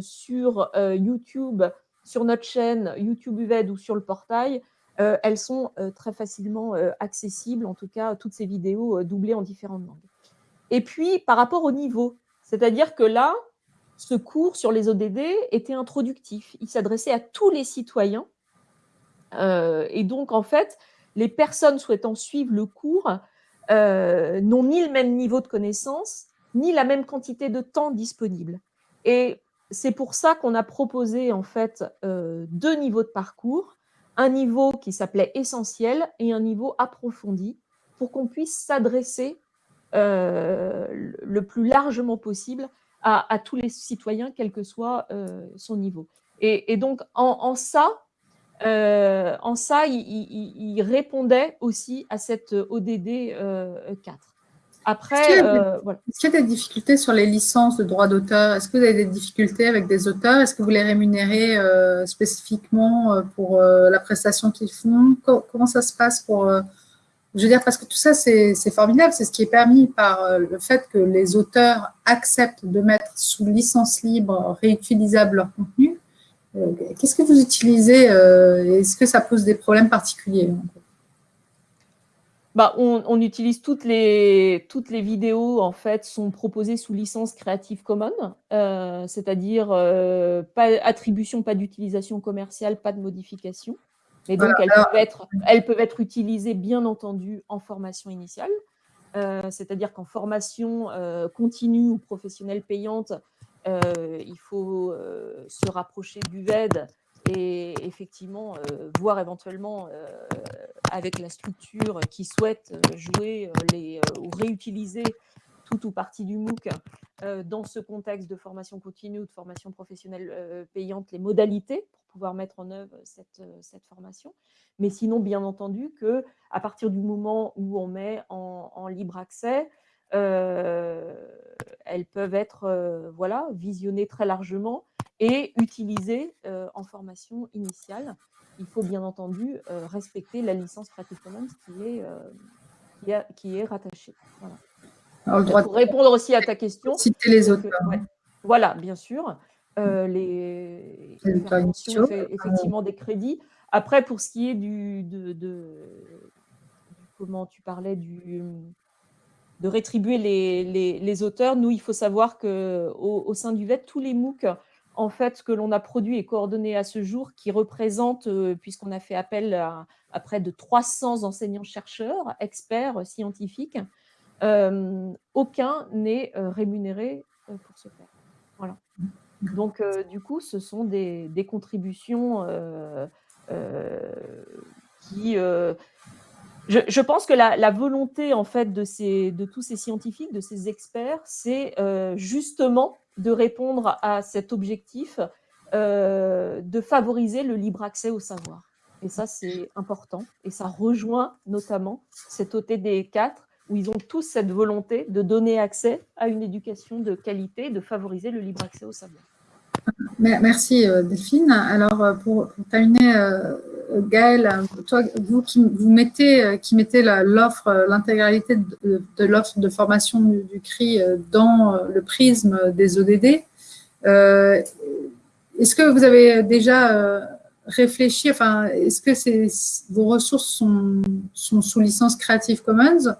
sur YouTube, sur notre chaîne YouTube UVED ou sur le portail, elles sont très facilement accessibles, en tout cas toutes ces vidéos doublées en différentes langues. Et puis par rapport au niveau, c'est-à-dire que là, ce cours sur les ODD était introductif. Il s'adressait à tous les citoyens. Euh, et donc, en fait, les personnes souhaitant suivre le cours euh, n'ont ni le même niveau de connaissance, ni la même quantité de temps disponible. Et c'est pour ça qu'on a proposé, en fait, euh, deux niveaux de parcours. Un niveau qui s'appelait essentiel et un niveau approfondi pour qu'on puisse s'adresser le plus largement possible à, tous les citoyens, quel que soit euh, son niveau. Et, donc, en, ça, euh, en ça il, répondait aussi à cette ODD 4. Euh, Après, est-ce qu'il y, a des difficultés sur les licences de droit d'auteur? Est-ce que vous avez des difficultés avec des auteurs? Est-ce que vous les rémunérez spécifiquement pour la prestation qu'ils font? Comment ça se passe pour je veux dire, parce que tout ça, c'est formidable. C'est ce qui est permis par euh, le fait que les auteurs acceptent de mettre sous licence libre, réutilisable leur contenu. Euh, qu'est-ce que vous utilisez euh, Est-ce que ça pose des problèmes particuliers bah, on, utilise toutes les, toutes les vidéos, en fait, sont proposées sous licence Creative Commons, c'est-à-dire pas attribution, pas d'utilisation commerciale, pas de modification. Mais donc, elles, peuvent être, elles peuvent être utilisées, bien entendu, en formation initiale. C'est-à-dire qu'en formation continue ou professionnelle payante, il faut se rapprocher du VED et effectivement voir éventuellement avec la structure qui souhaite jouer les, ou réutiliser tout ou partie du MOOC dans ce contexte de formation continue ou de formation professionnelle payante, les modalités pour pouvoir mettre en œuvre cette, cette formation. Mais sinon, bien entendu, que à partir du moment où on met en, libre accès, elles peuvent être voilà, visionnées très largement et utilisées en formation initiale. Il faut bien entendu respecter la licence Creative Commons qui est, qui, qui est rattachée. Voilà. Pour répondre aussi à ta question. Citer les auteurs. Voilà, bien sûr. Euh, les, effectivement des crédits. Après, pour ce qui est du, de, comment tu parlais du, de rétribuer les, les, auteurs, nous, il faut savoir que au, sein du VET, tous les MOOC en fait, que l'on a produit et coordonné à ce jour, qui représentent, euh, puisqu'on a fait appel à, à, près de 300 enseignants-chercheurs, experts scientifiques, euh, aucun n'est euh, rémunéré euh, pour ce faire. Voilà. Donc, du coup, ce sont des, contributions qui... Je, pense que la, volonté en fait de, ces, de tous ces scientifiques, de ces experts, c'est justement de répondre à cet objectif de favoriser le libre accès au savoir. Et ça, c'est important. Et ça rejoint notamment cet OTD 4 où ils ont tous cette volonté de donner accès à une éducation de qualité, de favoriser le libre accès au savoir. Merci euh, Delphine. Alors euh, pour, terminer, euh, Gaëlle, toi, vous qui mettez, l'intégralité de, l'offre de formation du, CRI dans le prisme des ODD, est-ce que vous avez déjà réfléchi, enfin, est-ce que vos ressources sont, sous licence Creative Commons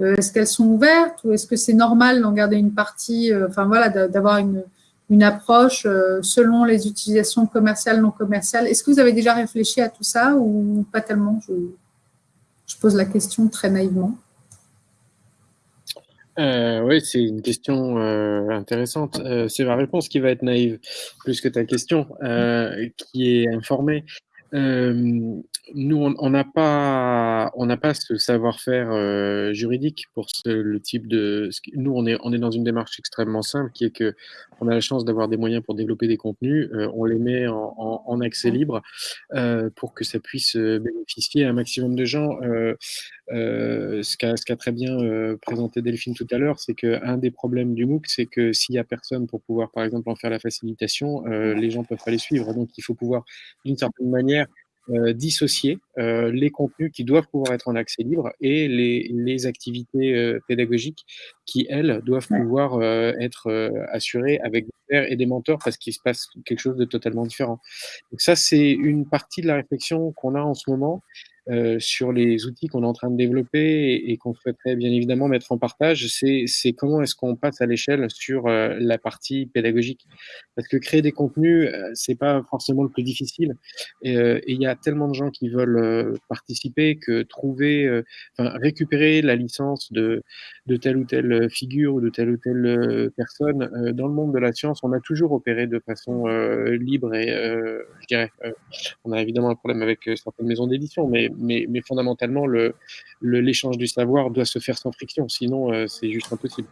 est-ce qu'elles sont ouvertes ou est-ce que c'est normal d'en garder une partie, euh, enfin voilà, d'avoir une, une, approche euh, selon les utilisations commerciales, non commerciales? Est-ce que vous avez déjà réfléchi à tout ça ou pas tellement? Je, pose la question très naïvement. oui, c'est une question intéressante. c'est ma réponse qui va être naïve, plus que ta question, qui est informée nous, on n'a pas, on n'a pas ce savoir-faire euh, juridique pour le type de. Nous, on est, on est dans une démarche extrêmement simple, qui est que on a la chance d'avoir des moyens pour développer des contenus. Euh, on les met en, accès libre euh, pour que ça puisse bénéficier à un maximum de gens. ce qu'a très bien présenté Delphine tout à l'heure, c'est qu'un des problèmes du MOOC, c'est que s'il y a personne pour pouvoir, par exemple, en faire la facilitation, les gens peuvent pas les suivre. Donc, il faut pouvoir, d'une certaine manière, euh, dissocier euh, les contenus qui doivent pouvoir être en accès libre et les, les activités euh, pédagogiques qui, elles, doivent pouvoir être assurées avec des pairs et des mentors parce qu'il se passe quelque chose de totalement différent. Donc ça, c'est une partie de la réflexion qu'on a en ce moment euh, sur les outils qu'on est en train de développer et, qu'on souhaiterait bien évidemment mettre en partage, c'est comment est-ce qu'on passe à l'échelle sur euh, la partie pédagogique. Parce que créer des contenus, euh, c'est pas forcément le plus difficile. Et il y a tellement de gens qui veulent participer que trouver, récupérer la licence de, de telle ou telle figure ou de telle ou telle personne dans le monde de la science, on a toujours opéré de façon libre et je dirais, on a évidemment un problème avec certaines maisons d'édition, mais mais, fondamentalement, l'échange le, du savoir doit se faire sans friction, sinon euh, c'est juste impossible.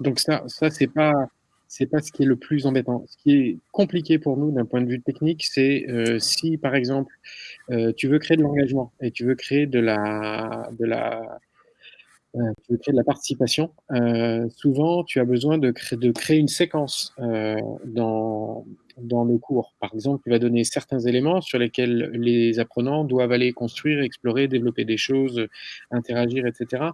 Donc ça, ça c'est pas c'est pas ce qui est le plus embêtant. Ce qui est compliqué pour nous d'un point de vue technique, c'est euh, si par exemple euh, tu veux créer de l'engagement et tu veux créer de la de la tu veux créer de la participation, souvent tu as besoin de créer, de créer une séquence dans, dans le cours. Par exemple, tu vas donner certains éléments sur lesquels les apprenants doivent aller construire, explorer, développer des choses, interagir, etc.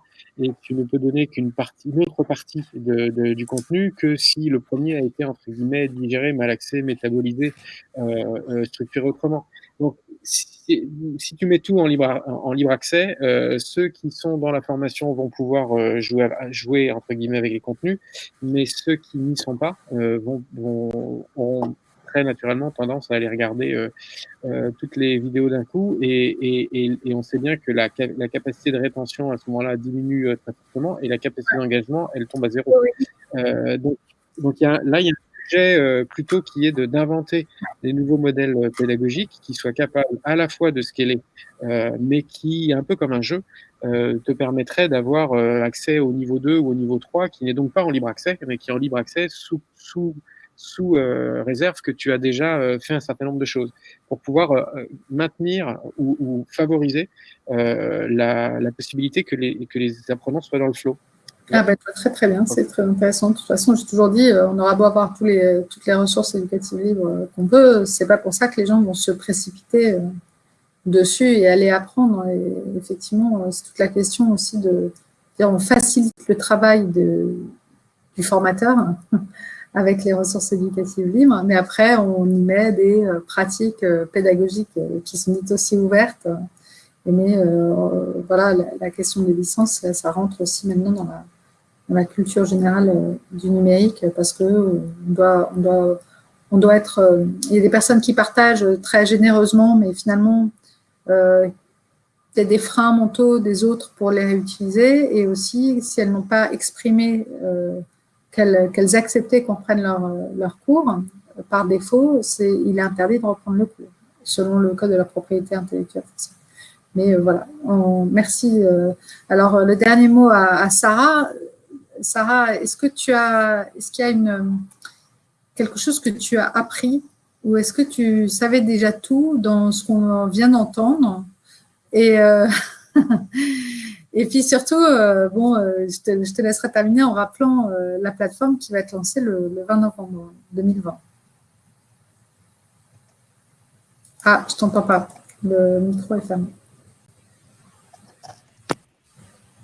Et tu ne peux donner qu'une partie, une autre partie de, du contenu que si le premier a été entre guillemets digéré, malaxé, métabolisé, euh, euh, structuré autrement. Donc, si, si, tu mets tout en libre, en libre accès, euh, ceux qui sont dans la formation vont pouvoir euh, jouer, jouer entre guillemets avec les contenus, mais ceux qui n'y sont pas euh, vont, vont, très naturellement tendance à aller regarder toutes les vidéos d'un coup et, et, on sait bien que la, la capacité de rétention à ce moment-là diminue très fortement et la capacité d'engagement, elle tombe à zéro. donc, donc y a, là, il y a euh, plutôt qui est d'inventer des nouveaux modèles euh, pédagogiques qui soient capables à la fois de scaler, euh, mais qui, un peu comme un jeu, euh, te permettrait d'avoir euh, accès au niveau 2 ou au niveau 3, qui n'est donc pas en libre accès, mais qui est en libre accès sous, sous, sous réserve que tu as déjà fait un certain nombre de choses, pour pouvoir maintenir ou, ou favoriser la, la, possibilité que les, que les apprenants soient dans le flow. Ah bah, très très bien, c'est très intéressant. De toute façon, j'ai toujours dit, euh, on aura beau avoir tous les, toutes les ressources éducatives libres euh, qu'on veut, c'est pas pour ça que les gens vont se précipiter euh, dessus et aller apprendre. Et effectivement, c'est toute la question aussi de, on facilite le travail de, du formateur avec les ressources éducatives libres, mais après, on y met des pratiques pédagogiques qui sont dites aussi ouvertes. Mais voilà, la, la, question des licences, ça rentre aussi maintenant dans la, dans la culture générale euh, du numérique parce que euh, on doit, on doit, on doit être. Euh, il y a des personnes qui partagent très généreusement, mais finalement, il y a des freins mentaux des autres pour les réutiliser et aussi si elles n'ont pas exprimé euh, qu'elles acceptaient qu'on prenne leur, leur cours, par défaut, c'est il est interdit de reprendre le cours, selon le code de la propriété intellectuelle. Mais voilà, merci. alors, le dernier mot à Sarah. Sarah, est-ce que tu as, qu'il y a quelque chose que tu as appris ou est-ce que tu savais déjà tout dans ce qu'on vient d'entendre? Et, euh, puis surtout, euh, euh, je, te, laisserai terminer en rappelant la plateforme qui va être lancée le, le 20 novembre 2020. Ah, je t'entends pas. Le micro est fermé.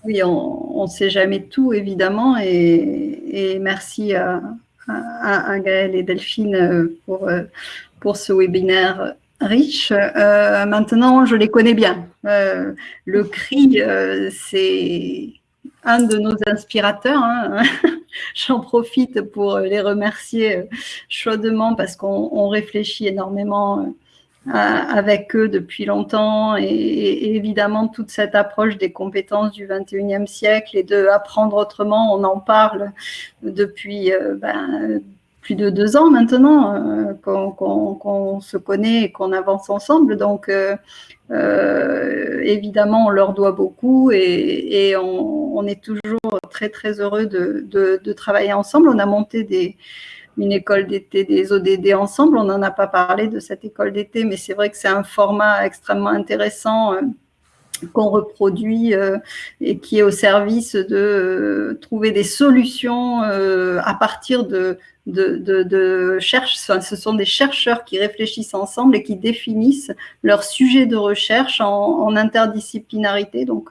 Oui, on ne sait jamais tout, évidemment, et, merci à, à, Gaël et Delphine euh, pour, euh, pour ce webinaire riche. Euh, maintenant, je les connais bien. le CRI, c'est un de nos inspirateurs. Hein. J'en profite pour les remercier chaudement parce qu'on réfléchit énormément avec eux depuis longtemps et, évidemment toute cette approche des compétences du 21e siècle et de apprendre autrement, on en parle depuis euh, ben, plus de deux ans maintenant euh, qu'on se connaît et qu'on avance ensemble. Donc euh, évidemment, on leur doit beaucoup et, on, est toujours très très heureux de travailler ensemble. On a monté des une école d'été des ODD ensemble. On n'en a pas parlé de cette école d'été, mais c'est vrai que c'est un format extrêmement intéressant euh, qu'on reproduit euh, et qui est au service de euh, trouver des solutions à partir de, de, de, de cherche, ce sont des chercheurs qui réfléchissent ensemble et qui définissent leur sujet de recherche en, en interdisciplinarité. Donc,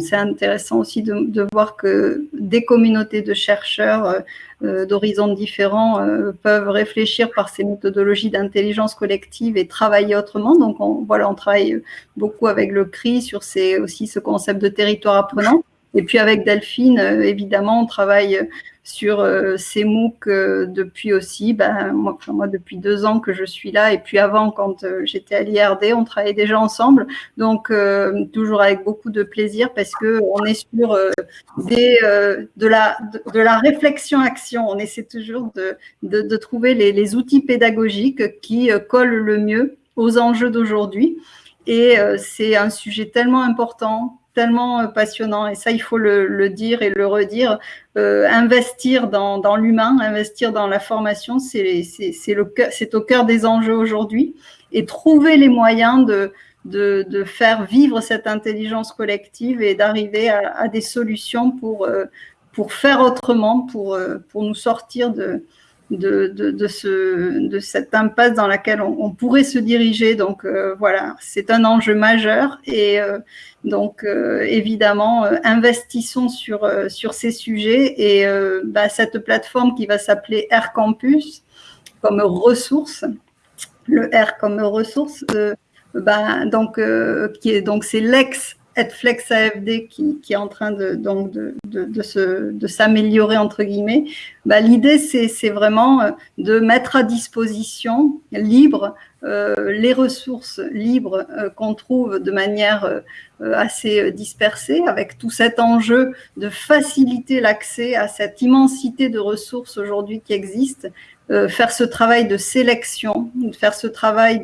c'est intéressant aussi de, voir que des communautés de chercheurs euh, d'horizons différents euh, peuvent réfléchir par ces méthodologies d'intelligence collective et travailler autrement. Donc, on, voilà, on travaille beaucoup avec le CRI sur ces, aussi ce concept de territoire apprenant. Et puis avec Delphine, euh, évidemment, on travaille sur euh, ces MOOC euh, depuis aussi, ben, moi, moi, depuis deux ans que je suis là, et puis avant, quand j'étais à l'IRD, on travaillait déjà ensemble, donc toujours avec beaucoup de plaisir parce que on est sur des, de, la, de, la réflexion-action, on essaie toujours de, de, de trouver les, les, outils pédagogiques qui collent le mieux aux enjeux d'aujourd'hui. Et c'est un sujet tellement important, tellement euh, passionnant. Et ça il faut le, dire et le redire. Euh, investir dans, dans l'humain investir dans la formation c'est c'est au cœur des enjeux aujourd'hui. Et trouver les moyens de, de, de faire vivre cette intelligence collective et d'arriver à, à, des solutions pour euh, pour faire autrement pour euh, pour nous sortir de de, de, de, ce, de cette impasse dans laquelle on, pourrait se diriger. Donc euh, voilà, c'est un enjeu majeur et euh, donc euh, évidemment, investissons sur, ces sujets et bah, cette plateforme qui va s'appeler Air Campus comme ressource, le R comme ressource, bah, donc c'est l'ex Flex AFD qui, est en train de, s'améliorer entre guillemets bah, l'idée, c'est vraiment de mettre à disposition libre les ressources libres qu'on trouve de manière assez dispersée, avec tout cet enjeu de faciliter l'accès à cette immensité de ressources aujourd'hui qui existent euh, faire ce travail de sélection, faire ce travail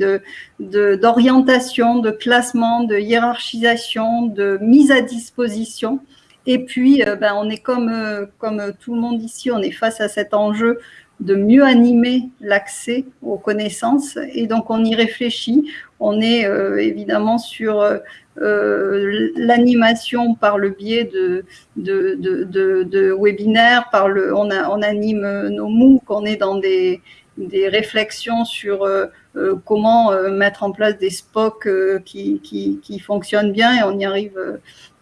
d'orientation, de, de, classement, de hiérarchisation, de mise à disposition. Et puis, euh, ben, on est comme, euh, comme tout le monde ici, on est face à cet enjeu de mieux animer l'accès aux connaissances. Et donc, on y réfléchit. On est évidemment sur euh, l'animation par le biais de, webinaires, par le, on, on anime nos MOOC, on est dans des, des réflexions sur euh, euh, comment mettre en place des SPOC qui, qui, fonctionnent bien et on y arrive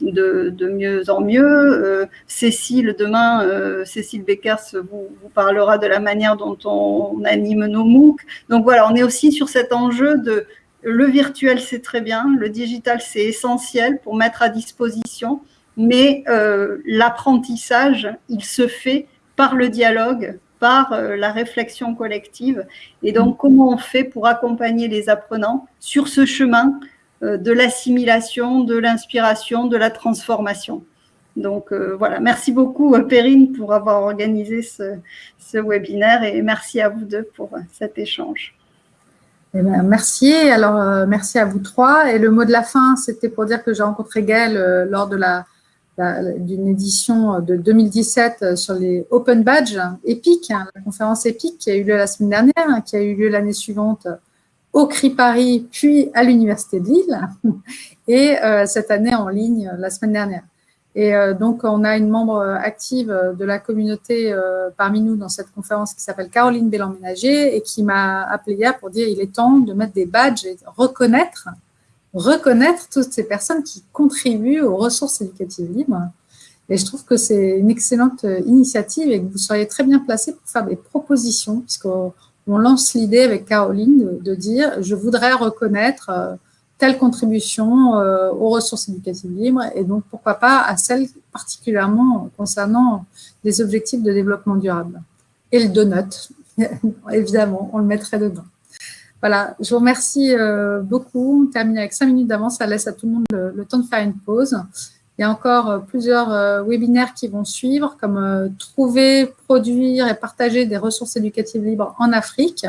de, de mieux en mieux. Cécile, demain, Cécile Beckers vous, parlera de la manière dont on anime nos MOOC. Donc voilà, on est aussi sur cet enjeu de le virtuel, c'est très bien. Le digital, c'est essentiel pour mettre à disposition. Mais euh, l'apprentissage, il se fait par le dialogue, par euh, la réflexion collective. Et donc, comment on fait pour accompagner les apprenants sur ce chemin euh, de l'assimilation, de l'inspiration, de la transformation? Donc voilà, merci beaucoup Perrine pour avoir organisé ce webinaire et merci à vous deux pour cet échange. Eh ben, merci. Alors, euh, merci à vous trois. Et le mot de la fin, c'était pour dire que j'ai rencontré Gaëlle euh, lors de la, d'une édition de 2017 euh, sur les Open Badge EPIC, hein, la conférence EPIC qui a eu lieu la semaine dernière, hein, qui a eu lieu l'année suivante au CRI Paris, puis à l'Université de Lille, et cette année en ligne la semaine dernière. Et euh, donc, on a une membre active de la communauté euh, parmi nous dans cette conférence qui s'appelle Caroline Bélan-Ménager et qui m'a appelé hier pour dire il est temps de mettre des badges et reconnaître, reconnaître toutes ces personnes qui contribuent aux ressources éducatives libres. Et je trouve que c'est une excellente initiative et que vous seriez très bien placé pour faire des propositions, puisqu'on lance l'idée avec Caroline de, de, dire je voudrais reconnaître euh, telle contribution euh, aux ressources éducatives libres et donc pourquoi pas à celles particulièrement concernant les objectifs de développement durable. Et le donut, évidemment, on le mettrait dedans. Voilà, je vous remercie euh, beaucoup. On termine avec cinq minutes d'avance, ça laisse à tout le monde le, temps de faire une pause. Il y a encore euh, plusieurs webinaires qui vont suivre, comme trouver, produire et partager des ressources éducatives libres en Afrique.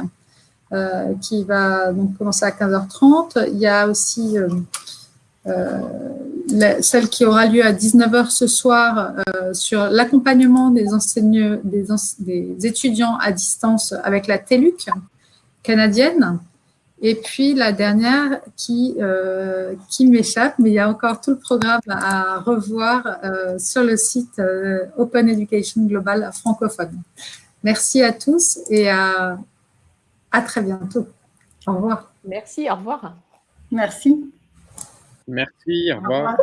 Euh, qui va donc commencer à 15h30. Il y a aussi euh, euh, celle qui aura lieu à 19h ce soir sur l'accompagnement des, des, des, étudiants à distance avec la TELUC canadienne. Et puis la dernière qui, qui m'échappe, mais il y a encore tout le programme à revoir sur le site Open Education Global francophone. Merci à tous et à à très bientôt. Au revoir. Merci, au revoir. Merci. Merci, au revoir.